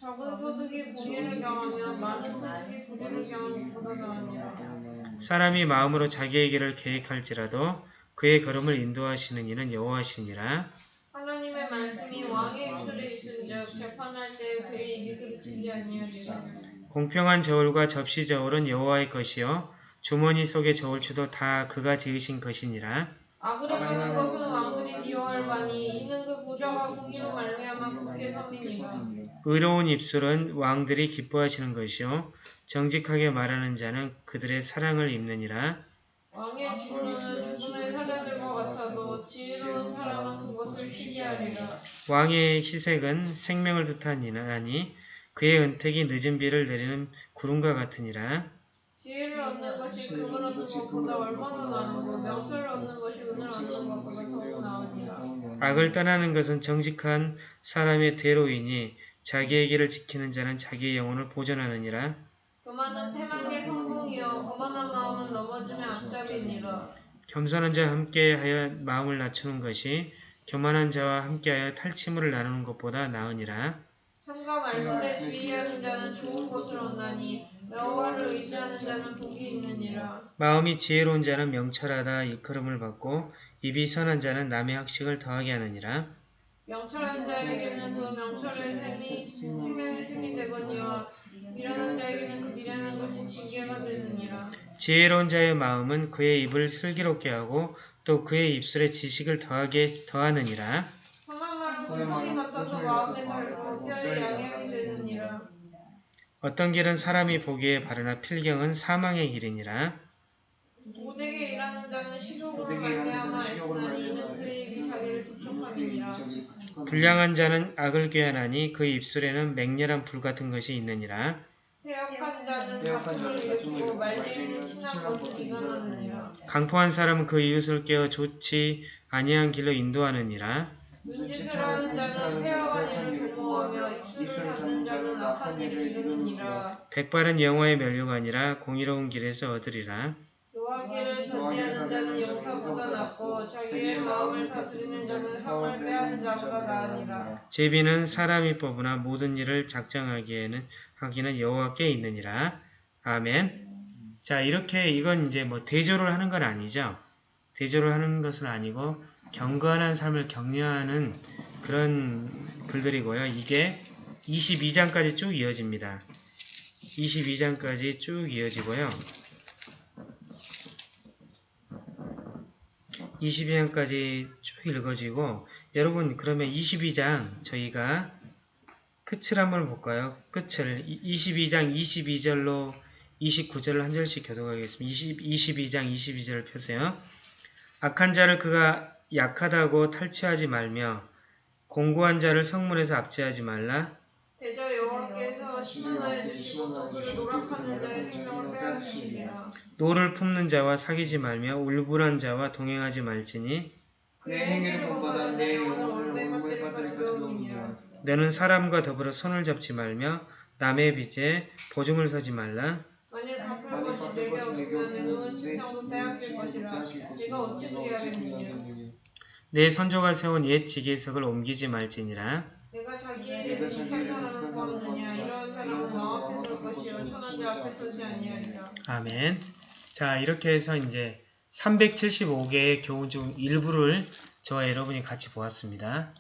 Speaker 1: 적은 소득이 불의를 경하면 많은 소득이 불의를 경하 보다 더하니라. 사람이 마음으로 자기의 길을 계획할지라도 그의 걸음을 인도하시는 이는 여호와시니라. 하나님의 말씀이 왕의 입술에 있은즉 재판할 때 그의 입이 그르치지 아니하리라. 공평한 저울과 접시 저울은 여호와의 것이요 주머니 속에 저울추도 다 그가 지으신 것이니라. 악으로 아, 는 것은 왕들이 미워할바니 이는 그 보좌가 공의로 말미암아 국회 섬이니라. 의로운 입술은 왕들이 기뻐하시는 것이요 정직하게 말하는 자는 그들의 사랑을 입느니라. 왕의 지혜는 주군을 사다들과 같아도 지혜로운 사람은 그것을 쉬게 하리라. 왕의 희색은 생명을 뜻하니 그의 은택이 늦은 비를 내리는 구름과 같으니라. 지혜를 얻는 것이 금을 얻는 것보다 얼마나 나은고 명철을 얻는 것이 은을 얻는 것보다 더욱 나으니라. 악을 떠나는 것은 정직한 사람의 대로이니 자기의 길을 지키는 자는 자기의 영혼을 보존하느니라. 교만은 패망의 성공이요 거만한 마음은 넘어짐의 앞잡이니라. 겸손한 자와 함께하여 마음을 낮추는 것이 교만한 자와 함께하여 탈취물을 나누는 것보다 나으니라. 참과 말씀에 주의하는 자는 좋은 것을 얻나니 여호와를 의지하는 자는 복이 있느니라. 마음이 지혜로운 자는 명철하다 이끌음을 받고 입이 선한 자는 남의 학식을 더하게 하느니라. 명철한 자에게는 그 명철의 셈이 생명의 셈이 되거니와 미련한 자에게는 그 미련한 것이 징계가 되느니라. 지혜로운 자의 마음은 그의 입을 슬기롭게 하고 또 그의 입술에 지식을 더하게 더하느니라. 성한 말은 성이 같아서 마음에 달고 뼈에 양해이 되 어떤 길은 사람이 보기에 바르나 필경은 사망의 길이니라. 도되게 일하는 자는 식욕으로 말미암아 애쓰나니 이는 그의 입 자기를 부탁함이니라. 불량한 자는 악을 꾀하나니 그 입술에는 맹렬한 불 같은 것이 있느니라. 배역한 자는 다툼을 일으키고 말리는 친한 것을 비관하느니라. 강포한 사람은 그 이웃을 깨어 좋지 아니한 길로 인도하느니라. 눈치채는 자는 폐하와 일을 동거하며 입술을 닫는 자는 악한 일을 이루느니라. 백발은 영화의 멸류가 아니라 공의로운 길에서 얻으리라. 노하기를 던지하는 자는 용서보다 낫고 자기의 마음을 다스리는 자는 상을 빼앗는 자보다 나으니라. 제비는 사람이 뽑으나 모든 일을 작정하기에는 하기는 여호와께 있느니라. 아멘. 자 이렇게 이건 이제 뭐 대조를 하는 건 아니죠. 대조를 하는 것은 아니고 경건한 삶을 격려하는 그런 글들이고요. 이게 22장까지 쭉 이어집니다. 22장까지 쭉 이어지고요. 22장까지 쭉 읽어지고 여러분 그러면 22장 저희가 끝을 한번 볼까요? 끝을 22장 22절로 2 9절로한 절씩 교독하겠습니다. 2 22장 22절을 펴세요. 악한 자를 그가 약하다고 탈취하지 말며 공고한 자를 성문에서 압제하지 말라. 대저 여호와께서 신원하여 주시고 그를 노력하는 자의 생명을 빼앗으시리라. 노를 품는 자와 사귀지 말며 울불한 자와 동행하지 말지니 그의 행위를 본받아 내 영혼을 울음에 빠질 것이니라. 너는 사람과 더불어 손을 잡지 말며 남의 빚에 보증을 서지 말라. 만일 갚을 것이 내게 없으면 내 눈은 친으로 빼앗길 것이라. 네가 어찌 지혜하겠느냐. 내 선조가 세운 옛 지계석을 옮기지 말지니라. 내가 자기의 아 아멘. 자 이렇게 해서 이제 375개의 교훈 중 일부를 저와 여러분이 같이 보았습니다.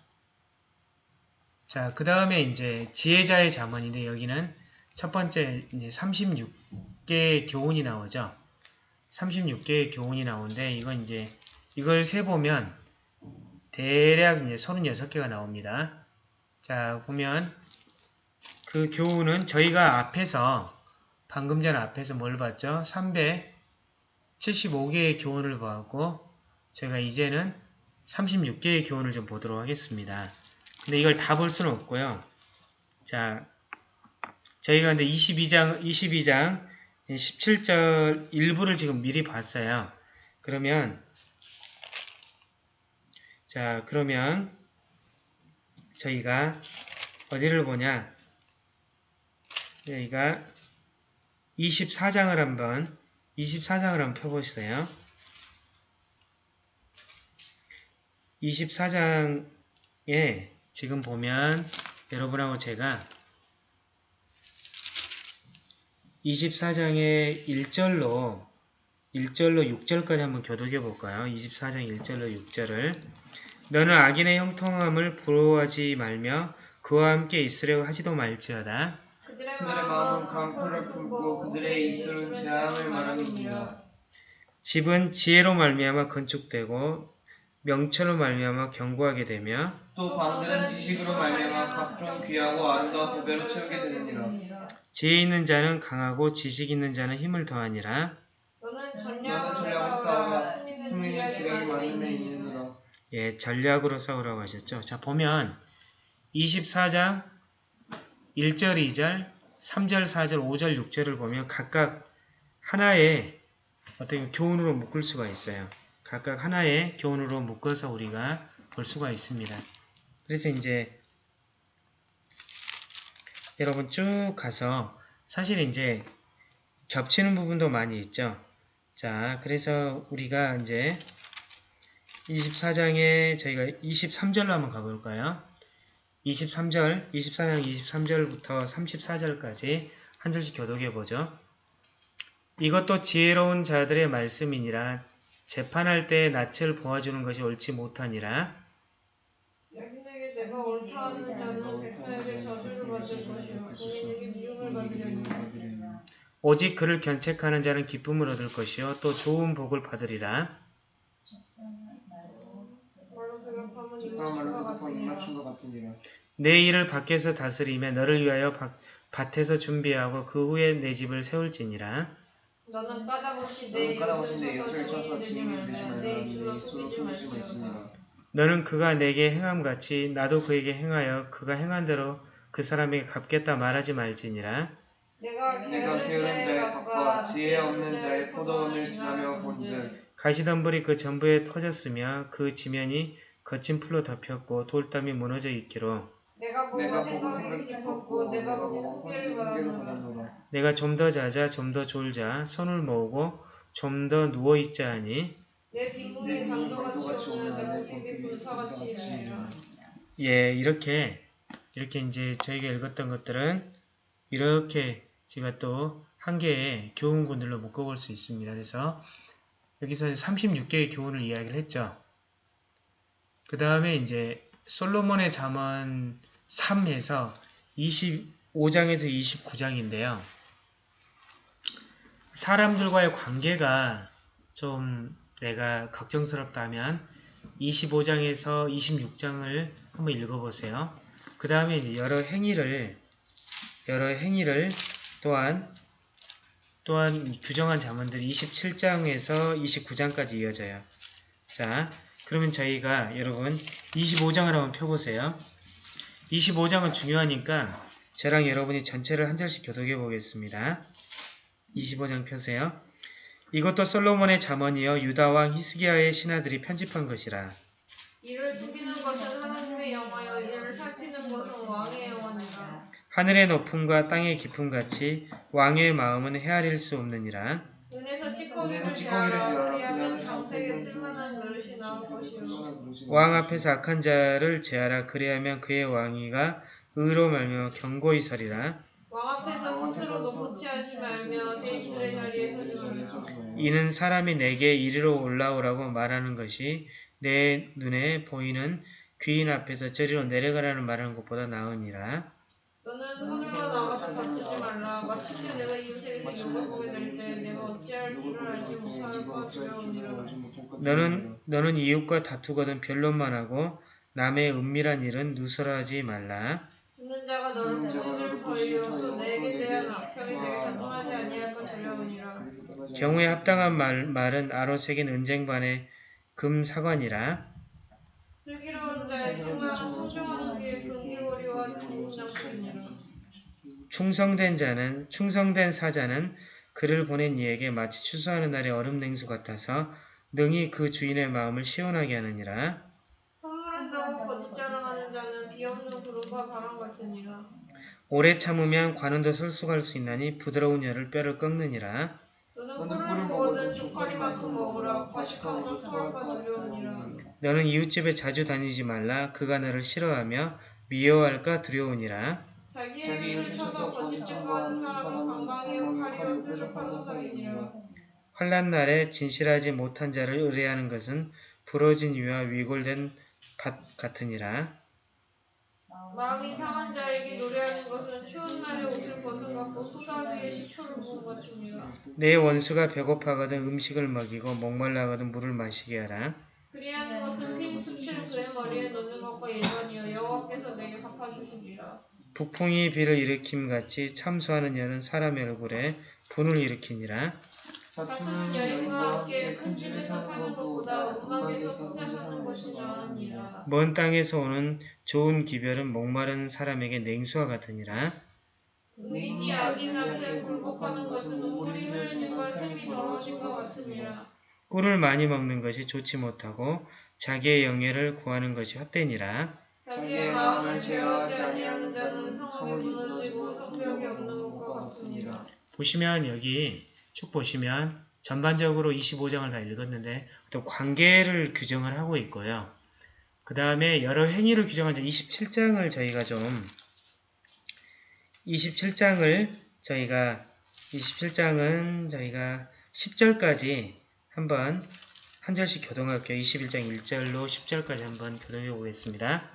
Speaker 1: 자, 그 다음에 이제 지혜자의 자문인데 여기는 첫 번째 이제 36개의 교훈이 나오죠. 36개의 교훈이 나오는데 이건 이제 이걸 세보면 대략 이제 36개가 나옵니다. 자, 보면 그 교훈은 저희가 앞에서 방금 전 앞에서 뭘 봤죠? 375개의 교훈을 보았고 제가 이제는 36개의 교훈을 좀 보도록 하겠습니다. 근데 이걸 다 볼 수는 없고요. 자, 저희가 근데 22장, 22장 17절 일부를 지금 미리 봤어요. 그러면 자, 그러면 저희가 어디를 보냐? 저희가 24장을 한번 24장을 한번 펴보시요 24장에 지금 보면 여러분하고 제가 24장의 1절로 1절로 6절까지 한번 겨독해 볼까요? 24장 1절로 6절을 너는 악인의 형통함을 부러워하지 말며 그와 함께 있으려고 하지도 말지어다. 그들의 마음은 강포를 품고 그들의 입술은 재앙을 말하느니라. 집은 지혜로 말미암아 건축되고 명철로 말미암아 견고하게 되며 또 방들은 지식으로 말미암아 각종 귀하고 아름다운 보배로 채우게 되느니라. 지혜 있는 자는 강하고 지식 있는 자는 힘을 더하니라. 예, 전략으로 싸우라고 하셨죠. 자, 보면 24장 1절, 2절, 3절, 4절, 5절, 6절을 보면 각각 하나의 어떤 교훈으로 묶을 수가 있어요. 각각 하나의 교훈으로 묶어서 우리가 볼 수가 있습니다. 그래서 이제 여러분 쭉 가서 사실 이제 겹치는 부분도 많이 있죠. 자, 그래서 우리가 이제 24장에 저희가 23절로 한번 가볼까요? 23절, 24장 23절부터 34절까지 한 절씩 교독해보죠. 이것도 지혜로운 자들의 말씀이니라 재판할 때 낯을 보아주는 것이 옳지 못하니라 오직 그를 견책하는 자는 기쁨을 얻을 것이요 또 좋은 복을 받으리라. 내 일을 밖에서 다스리며 너를 위하여 밭에서 준비하고 그 후에 내 집을 세울지니라. 너는 까닭없이 내요을 쳐서 지말라 너는 그가 내게 행함같이 나도 그에게 행하여 그가 행한 대로 그 사람에게 갚겠다 말하지 말지니라. 내가 게으른 자의 밭과 지혜 없는 자의 포도원을 지나며 본즉 가시덤불이 그 전부에 터졌으며 그 지면이 거친 풀로 덮였고 돌담이 무너져 있기로 내가 보고 생각이 깊었고 내가 보고 후회를 받았노라 내가 좀 더 자자 좀 더 졸자 손을 모으고 좀 더 누워 있자 하니 내 빈궁이 강도같이 오며 내 고객이 불사같이 예 이렇게 이렇게 이제 저희가 읽었던 것들은 이렇게 제가 또 한 개의 교훈군들로 묶어볼 수 있습니다. 그래서 여기서 36개의 교훈을 이야기를 했죠. 그 다음에 이제 솔로몬의 잠언 3에서 25장에서 29장인데요. 사람들과의 관계가 좀 내가 걱정스럽다면 25장에서 26장을 한번 읽어보세요. 그 다음에 여러 행위를 여러 행위를 또한 또한 규정한 자문들이 27장에서 29장까지 이어져요. 자, 그러면 저희가 여러분 25장을 한번 펴보세요. 25장은 중요하니까 저랑 여러분이 전체를 한 절씩 교독해 보겠습니다. 25장 펴세요. 이것도 솔로몬의 자문이여 유다왕 히스기야의 신하들이 편집한 것이라. 이를 하늘의 높음과 땅의 깊음 같이 왕의 마음은 헤아릴 수 없느니라. 왕 앞에서 악한 자를 제하라 그리하면 그의 왕위가 의로 말며 경고히 서리라. 이는 사람이 내게 이리로 올라오라고 말하는 것이 내 눈에 보이는 귀인 앞에서 저리로 내려가라는 말하는 것보다 나으니라. 너는 서둘러 나가서 다치지 말라. 마침내 내가 이웃에게 욕을 보게 될때 내가 어찌할 줄을 알지 못하고 두니라 너는 너는 이웃과 다투거든 변론만 하고 남의 은밀한 일은 누설하지 말라. 듣는 자가 너를 고민을 더이어 또 내게 대한 악평이 내게 자동하지 아니할까 두려우니라. 경우에 합당한 말, 말은 아로 새긴 은쟁반의 금사관이라. 슬기로운 자의 충을 충성된 자는 충성된 사자는 그를 보낸 이에게 마치 추수하는 날의 얼음 냉수 같아서 능히 그 주인의 마음을 시원하게 하느니라. 허물한다고 거짓 자랑하는 자는 비없는 구름과 바람 같으니라. 오래 참으면 관은도 솔속할 수 있나니 부드러운 열을 뼈를 꺾느니라. 너는 꿀을 먹거든 조카리만큼 먹으라 과식함으로 토할까 두려우니라. 너는 이웃집에 자주 다니지 말라 그가 너를 싫어하며 미워할까 두려우니라. 자기의 의를 쳐서 거짓 증거하는 사람은 방광이요 칼이 뾰족한 허상이니요 환란 날에 진실하지 못한 자를 의뢰하는 것은 부러진 이와 위골된 밭 같으니라. 마음이 상한 자에게 노래하는 것은 추운 날에 옷을 벗은 갖고 소다 위에 식초를 부은 것이니라. 내 원수가 배고파거든 음식을 먹이고 목말라거든 물을 마시게 하라. 그리하는 것은 핀수치 그의 머리에 넣는 것과 일반이여 여호와께서 내게 갚아주시니라. 북풍이 비를 일으킴 같이 참수하는 여는 사람의 얼굴에 분을 일으키니라. 다투는 여인과 함께 큰 집에서 사는 것보다 음악에서 혼자 사는 것이 나으니라. 먼 땅에서 오는 좋은 기별은 목마른 사람에게 냉수와 같으니라. 의인이 악인 앞에 굴복하는 것은 물이 흐르는 것 샘이 더러워진 것 같으니라. 꿀을 많이 먹는 것이 좋지 못하고 자기의 영예를 구하는 것이 헛되니라. 자기의 마음을 제어하니하는 자는 성함 무너지고 성벽이 없는 것과 같습니다. 보시면 여기 쭉 보시면 전반적으로 25장을 다 읽었는데 또 관계를 규정을 하고 있고요. 그 다음에 여러 행위를 규정한 27장을 저희가 좀 27장을 저희가 27장은 저희가 10절까지 한번 한 절씩 교동할게요. 21장 1절로 10절까지 한번 교동해 보겠습니다.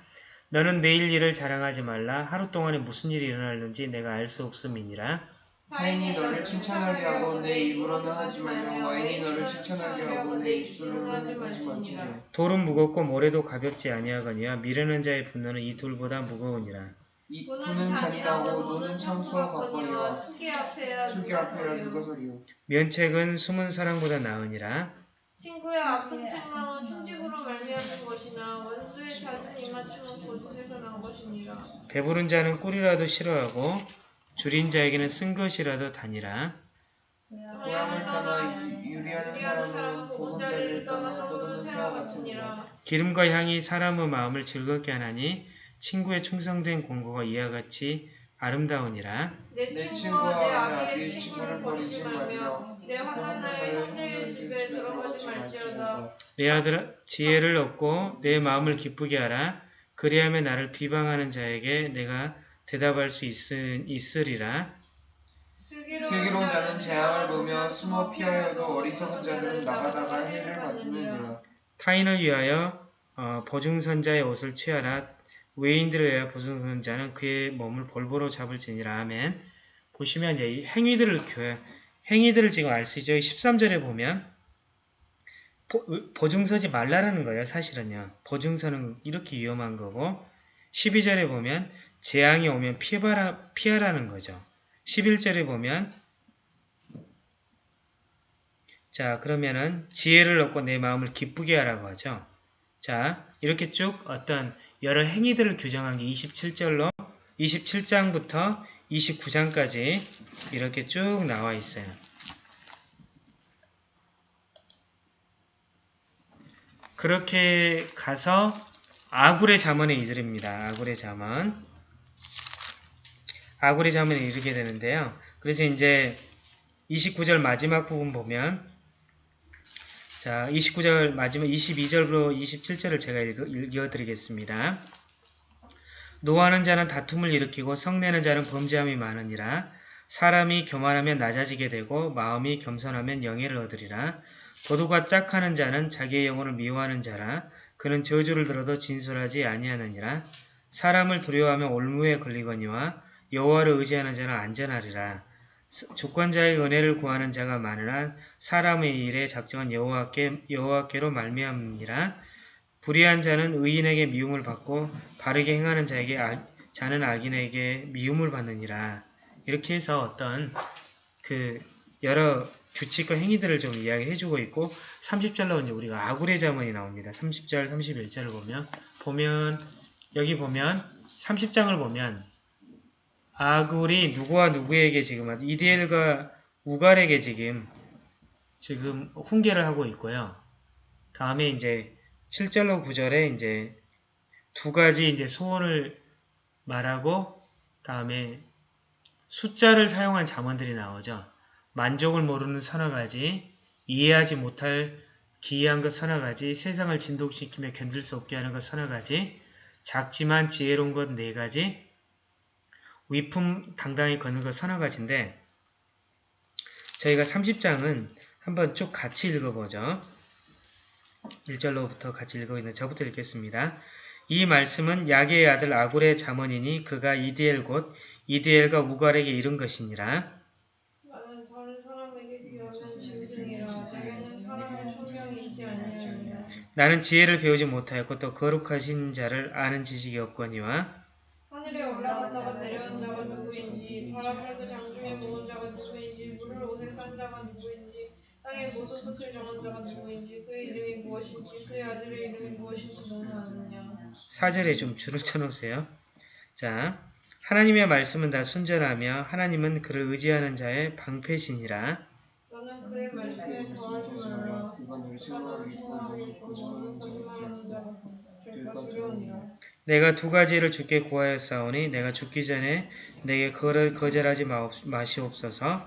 Speaker 1: 너는 내일 일을 자랑하지 말라. 하루 동안에 무슨 일이 일어날는지 내가 알 수 없음이니라. 타인이 너를 칭찬하지 하고 내 입으로는 하지 말며 와인이 너를 칭찬하지 하고 내 입술로는 하지 말지니 돌은 무겁고 모래도 가볍지 아니하거니와 미련한 자의 분노는 이 돌보다 무거우니라. 이 분은 잔인하고 노는 참수와 같거니와 투기 앞에야 누가 소리요. 면책은 숨은 사랑보다 나으니라. 친구의 아픈 책망은 충직으로 말미암는 것이나 원수의 잦은 입맞춤은 고속에서 나온 것입니다. 배부른 자는 꿀이라도 싫어하고 줄인 자에게는 쓴 것이라도 다니라. 고향을 떠나 유리하는 사람은 보금자리를 떠나 떠도는 새와 같으니라. 기름과 향이 사람의 마음을 즐겁게 하나니 친구의 충성된 공고가 이와 같이 아름다우니라. 내 친구와 내 아비의 친구를 버리지 말며 내 환난 날에 형제의 집에 들어가지 말지어다. 내 아들아 지혜를 얻고 내 마음을 기쁘게 하라. 그리하면 나를 비방하는 자에게 내가 대답할 수 있으, 리라 슬기로운 자는 재앙을 보며 숨어 피하여도 어리석은 자들은 나가다가 해를 받느니라. 타인을 위하여 어, 보증선자의 옷을 취하라. 외인들을 위하여 보증선자는 그의 몸을 볼보로 잡을지니라. 아멘. 보시면 이제 행위들을 교회 그 행위들을 지금 알 수 있죠. 13절에 보면 보, 증서지 말라라는 거예요. 사실은요. 보증서는 이렇게 위험한 거고 12절에 보면 재앙이 오면 피해라, 피하라는 거죠. 11절에 보면 자 그러면은 지혜를 얻고 내 마음을 기쁘게 하라고 하죠. 자 이렇게 쭉 어떤 여러 행위들을 규정한 게 27절로 27장부터 29장까지 이렇게 쭉 나와 있어요. 그렇게 가서 아굴의 자문에 이르릅니다. 아굴의 자문. 아굴의 자문에 이르게 되는데요. 그래서 이제 29절 마지막 부분 보면 자 29절 마지막 22절로 27절을 제가 읽어, 어드리겠습니다 노하는 자는 다툼을 일으키고 성내는 자는 범죄함이 많으니라. 사람이 교만하면 낮아지게 되고 마음이 겸손하면 영예를 얻으리라. 도둑과 짝하는 자는 자기의 영혼을 미워하는 자라. 그는 저주를 들어도 진술하지 아니하느니라. 사람을 두려워하면 올무에 걸리거니와 여호와를 의지하는 자는 안전하리라. 주권자의 은혜를 구하는 자가 많으나 사람의 일에 작정한 여호와께, 여호와께로 말미암니라. 불의한 자는 의인에게 미움을 받고 바르게 행하는 자에게 아, 자는 악인에게 미움을 받느니라. 이렇게 해서 어떤 그 여러 규칙과 행위들을 좀 이야기해주고 있고 30절 나오는 우리가 아굴의 자문이 나옵니다. 30절, 31절을 보면 보면 여기 보면 30장을 보면 아굴이 누구와 누구에게 지금 이디엘과 우갈에게 지금 지금 훈계를 하고 있고요. 다음에 이제 7절로 9절에 이제 두 가지 이제 소원을 말하고 다음에 숫자를 사용한 자언들이 나오죠. 만족을 모르는 서너 가지, 이해하지 못할 기이한 것 서너 가지, 세상을 진동시키며 견딜 수 없게 하는 것 서너 가지, 작지만 지혜로운 것 네 가지, 위품 당당히 거는것 서너 가지인데 저희가 30장은 한번 쭉 같이 읽어보죠. 1절로부터 같이 읽고 있는 저부터 읽겠습니다. 이 말씀은 야게의 아들 아굴의 자문이니 그가 이디엘 곧 이디엘과 우갈에게 이른 것이니라. 나는 지혜를 배우지 못하였고 또 거룩하신 자를 아는 지식이 없거니와 하늘에 올라갔다가 솥을 의 4절에 좀 줄을 쳐놓으세요. 자, 하나님의 말씀은 다 순전하며 하나님은 그를 의지하는 자의 방패신이라. 내가 두 가지를 죽게 구하였사오니 내가 죽기 전에 내게 그를 거절하지 마시옵소서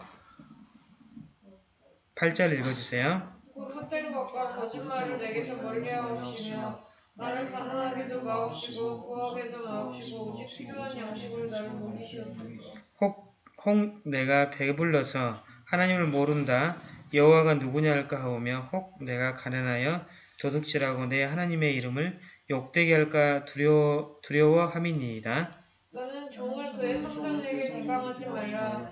Speaker 1: 8절 읽어주세요. 헛된 것과 거짓말을 내게서 멀리 하옵시며 나를 가난하게도 마옵시고 부하게도 마옵시고 오직 필요한 양식을 나를 먹이시옵소서. 혹, 혹 내가 배불러서 하나님을 모른다 여호와가 누구냐 할까 하오며 혹 내가 가난하여 도둑질하고 내 하나님의 이름을 욕되게 할까 두려워, 두려워함이니이다. 너는 종을 그의 성전에게 대방하지 말라.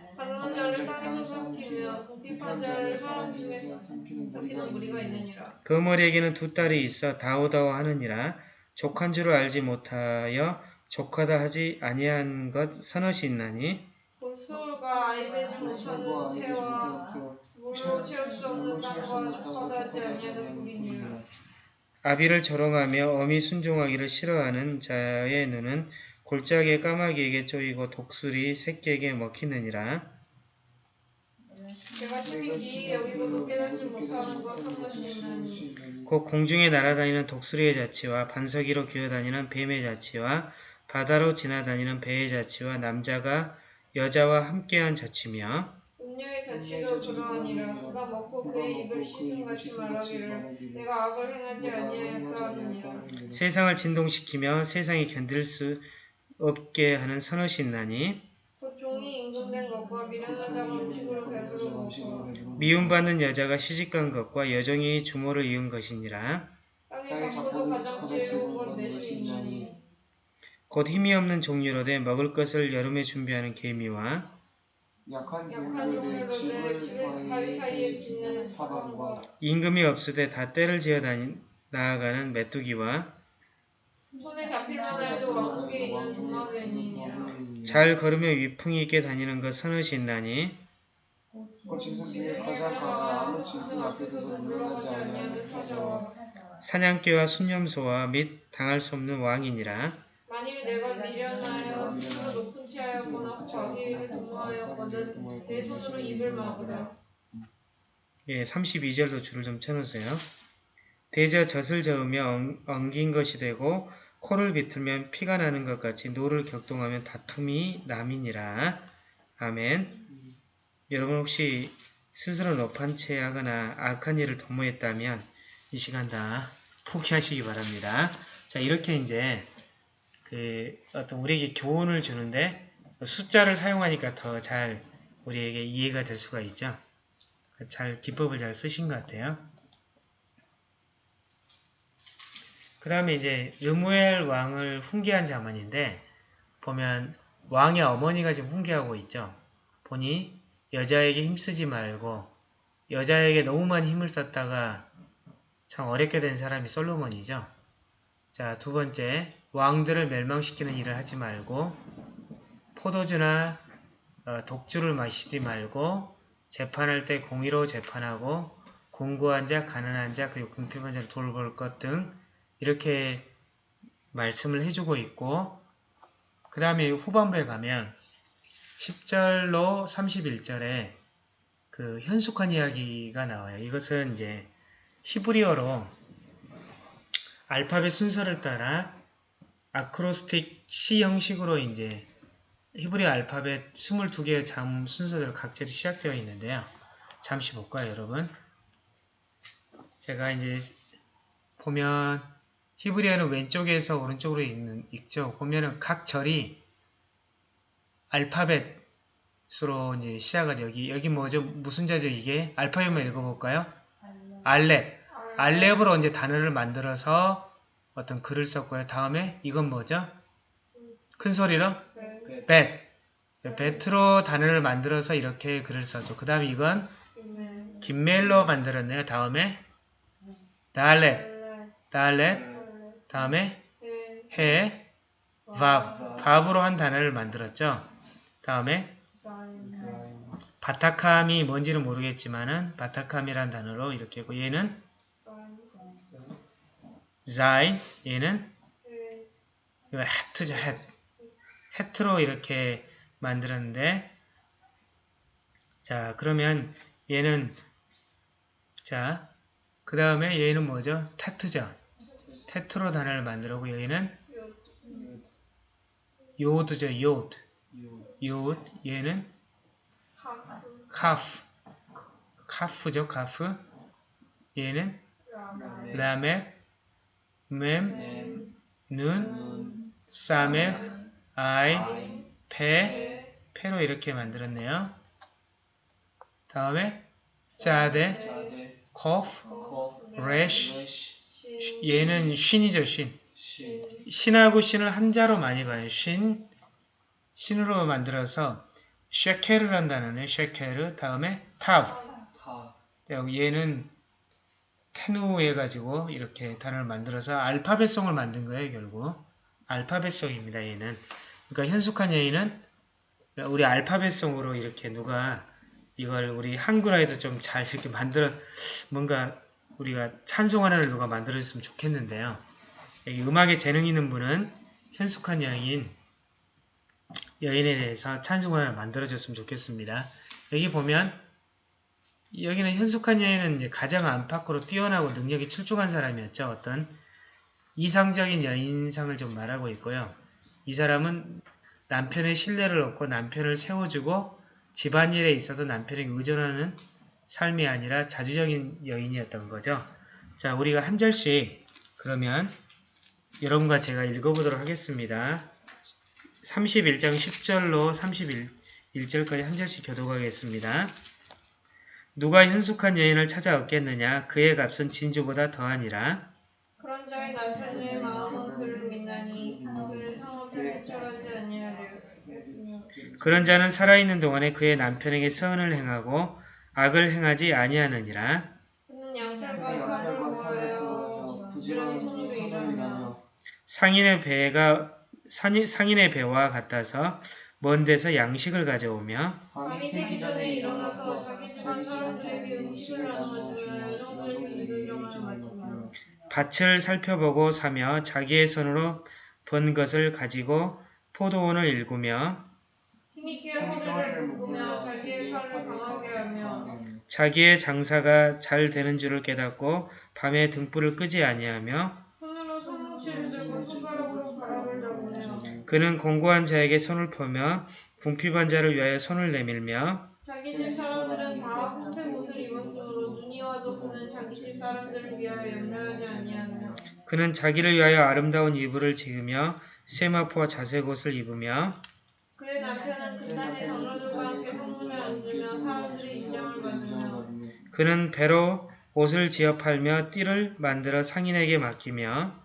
Speaker 1: 가난한 자를 땅에서 삼키며 비판 자를 사람 중에서 삼키는 무리가 있느니라. 그머리에게는 두 딸이 있어 다오다오 하느니라 족한 줄을 알지 못하여 족하다 하지 아니한 것선넛이 있나니 본수가 아이되지 못하는 태와 물로 채울 수 없는 땅과 족하다 하지 아니하는 무니라 아비를 조롱하며 어미 순종하기를 싫어하는 자의 눈은 골짜기에 까마귀에게쪼이고 독수리 새끼에게 먹히느니라. 뭐 곧 공중에 날아다니는 독수리의 자치와 반석 이로 기어다니는 뱀의 자치와 바다로 지나다니는 배의 자치와 남자가 여자와 함께한 자치며 취이말 세상을 진동시키며 세상이 견딜 수 없게 하는 선옷이 나니임금미움받는 그 여자가 시집간 것과 여정이 주모를 이은 것이니라 곧 힘이 없는 종류로 돼 먹을 것을 여름에 준비하는 개미와 약한 종류로 임금이 없을 때다 때를 지어 다닌 나아가는 메뚜기와 손에 잡힐마 해도 왕국에 있는 동화변이니잘 걸으며 위풍이 있게 다니는 것선하신나니사냥개와 순념소와 및 당할 수 없는 왕이니라 만일 내가 미련하여 스스로 높은 치하였거나 자기를 도모하였거든 내 손으로 입을 막으라. 예, 32절도 줄을 좀 쳐놓으세요. 대자 젖을 저으며 엉, 엉긴 것이 되고 코를 비틀면 피가 나는 것 같이 노를 격동하면 다툼이 남이니라. 아멘. 여러분 혹시 스스로 높은 채 하거나 악한 일을 도모했다면 이 시간 다 포기하시기 바랍니다. 자 이렇게 이제 그 어떤 우리에게 교훈을 주는데 숫자를 사용하니까 더 잘 우리에게 이해가 될 수가 있죠. 잘 기법을 잘 쓰신 것 같아요. 그 다음에 이제 르무엘 왕을 훈계한 자만인데 보면 왕의 어머니가 지금 훈계하고 있죠. 보니 여자에게 힘쓰지 말고 여자에게 너무 많이 힘을 썼다가 참 어렵게 된 사람이 솔로몬이죠. 자, 두 번째, 왕들을 멸망시키는 일을 하지 말고 포도주나 어, 독주를 마시지 말고 재판할 때 공의로 재판하고 공고한 자, 가난한 자, 그리고 궁핍한 자를 돌볼 것등 이렇게 말씀을 해주고 있고 그 다음에 후반부에 가면 10절로 31절에 그 현숙한 이야기가 나와요. 이것은 이제 히브리어로 알파벳 순서를 따라 아크로스틱 C 형식으로 이제 히브리 알파벳 22개의 잠 순서대로 각절이 시작되어 있는데요. 잠시 볼까요, 여러분? 제가 이제 보면 히브리어는 왼쪽에서 오른쪽으로 읽는, 읽죠. 보면은 각 절이 알파벳으로 이제 시작을 여기, 여기 뭐죠? 무슨 자죠 이게? 알파벳만 읽어볼까요? 알렙. 알렙으로 이제 단어를 만들어서 어떤 글을 썼고요. 다음에 이건 뭐죠? 큰 소리로? 벳. 예, 벳으로 단어를 만들어서 이렇게 글을 써죠. 그 다음에 이건 김멜로 만들었네요. 다음에 달렛. 달렛. 다음에 해, 밥, 밥으로 한 단어를 만들었죠. 다음에 바타캄이 뭔지는 모르겠지만은 바타캄이란 단어로 이렇게 하고 얘는 자인 얘는 이거 해트죠 해 해트. 로 이렇게 만들었는데 자 그러면 얘는 자 그 다음에 얘는 뭐죠? 테트죠 테트로 단어를 만들었고 여기는 요드죠. 요드. 요드. 얘는 카프. 카프죠. 카프. 얘는 라멧, 맴, 눈, 사멕, 아이, 페, 페로 이렇게 만들었네요. 다음에 사데, 코프, 레쉬, 얘는 신이죠, 신. 신하고 신을 한자로 많이 봐요. 신, 신으로 만들어서 쉐케르란 단어네. 쉐케르 다음에 타브. 얘는 테누 해가지고 이렇게 단어를 만들어서 알파벳성을 만든 거예요. 결국 알파벳성입니다. 얘는. 그러니까 현숙한 예의는 우리 알파벳성으로 이렇게 누가 이걸 우리 한글화에서 좀 잘 이렇게 만들어 뭔가 우리가 찬송 하나를 누가 만들어줬으면 좋겠는데요. 음악에 재능 있는 분은 현숙한 여인, 여인에 대해서 찬송 하나를 만들어줬으면 좋겠습니다. 여기 보면 여기는 현숙한 여인은 가장 안팎으로 뛰어나고 능력이 출중한 사람이었죠. 어떤 이상적인 여인상을 좀 말하고 있고요. 이 사람은 남편의 신뢰를 얻고 남편을 세워주고 집안일에 있어서 남편에게 의존하는 삶이 아니라 자주적인 여인이었던 거죠. 자, 우리가 한 절씩 그러면 여러분과 제가 읽어보도록 하겠습니다. 31장 10절로 31절까지 한 절씩 교도하겠습니다. 누가 현숙한 여인을 찾아 얻겠느냐 그의 값은 진주보다 더하니라. 그런 자의 남편의 마음은 그를 믿나니 그의 성업을 치러지 아니하려 그런 자는 살아있는 동안에 그의 남편에게 서운을 행하고 악을 행하지 아니하느니라. 상인의 배가 상인, 상인의 배와 같아서 먼 데서 양식을 가져오며 밭을 살펴보고 사며 자기의 손으로 번 것을 가지고 포도원을 일구며 힘있 자기의 장사가 잘 되는 줄을 깨닫고 밤에 등불을 끄지 아니하며 그는 공고한 자에게 손을 펴며 궁핍한 자를 위하여 손을 내밀며 자기 집 사람들은 다 흰색 옷을 입었으므로 눈이 와도 그는 자기 집 사람들을 위하여 염려하지 아니하며 그는 자기를 위하여 아름다운 이불을 지으며 쇠마포와 자색 옷을 입으며 그의 남편은 그 땅의 장로들과 함께 성문을 얹으며 사람들의 인정을 받 그는 배로 옷을 지어 팔며 띠를 만들어 상인에게 맡기며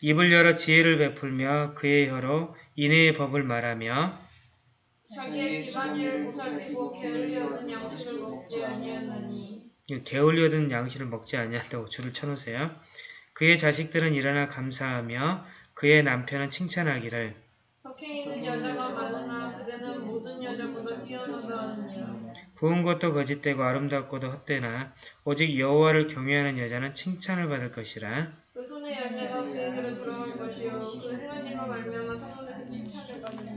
Speaker 1: 입을 열어 지혜를 베풀며 그의 혀로 인해의 법을 말하며 게을려든 양식을 먹지 아니한다고 줄을 쳐놓으세요. 그의 자식들은 일어나 감사하며 그의 남편은 칭찬하기를 좋은 것도 거짓되고 아름답고도 헛되나 오직 여호와를 경외하는 여자는 칭찬을 받을 것이라. 그 손의 열매가 그에게로 돌아올 것이요 그 행하님과 말미암아 성도들은 칭찬을 받으리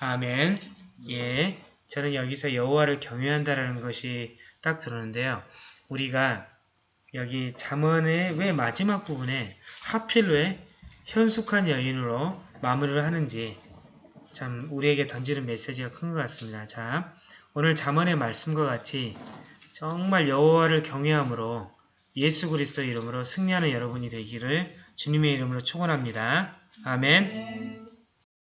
Speaker 1: 아멘. 예, 저는 여기서 여호와를 경외한다라는 것이 딱 들었는데요. 우리가 여기 잠언의 왜 마지막 부분에 하필 왜 현숙한 여인으로 마무리를 하는지 참 우리에게 던지는 메시지가 큰 것 같습니다. 자, 오늘 자만의 말씀과 같이 정말 여호와를 경외함으로 예수 그리스도 이름으로 승리하는 여러분이 되기를 주님의 이름으로 축원합니다. 아멘.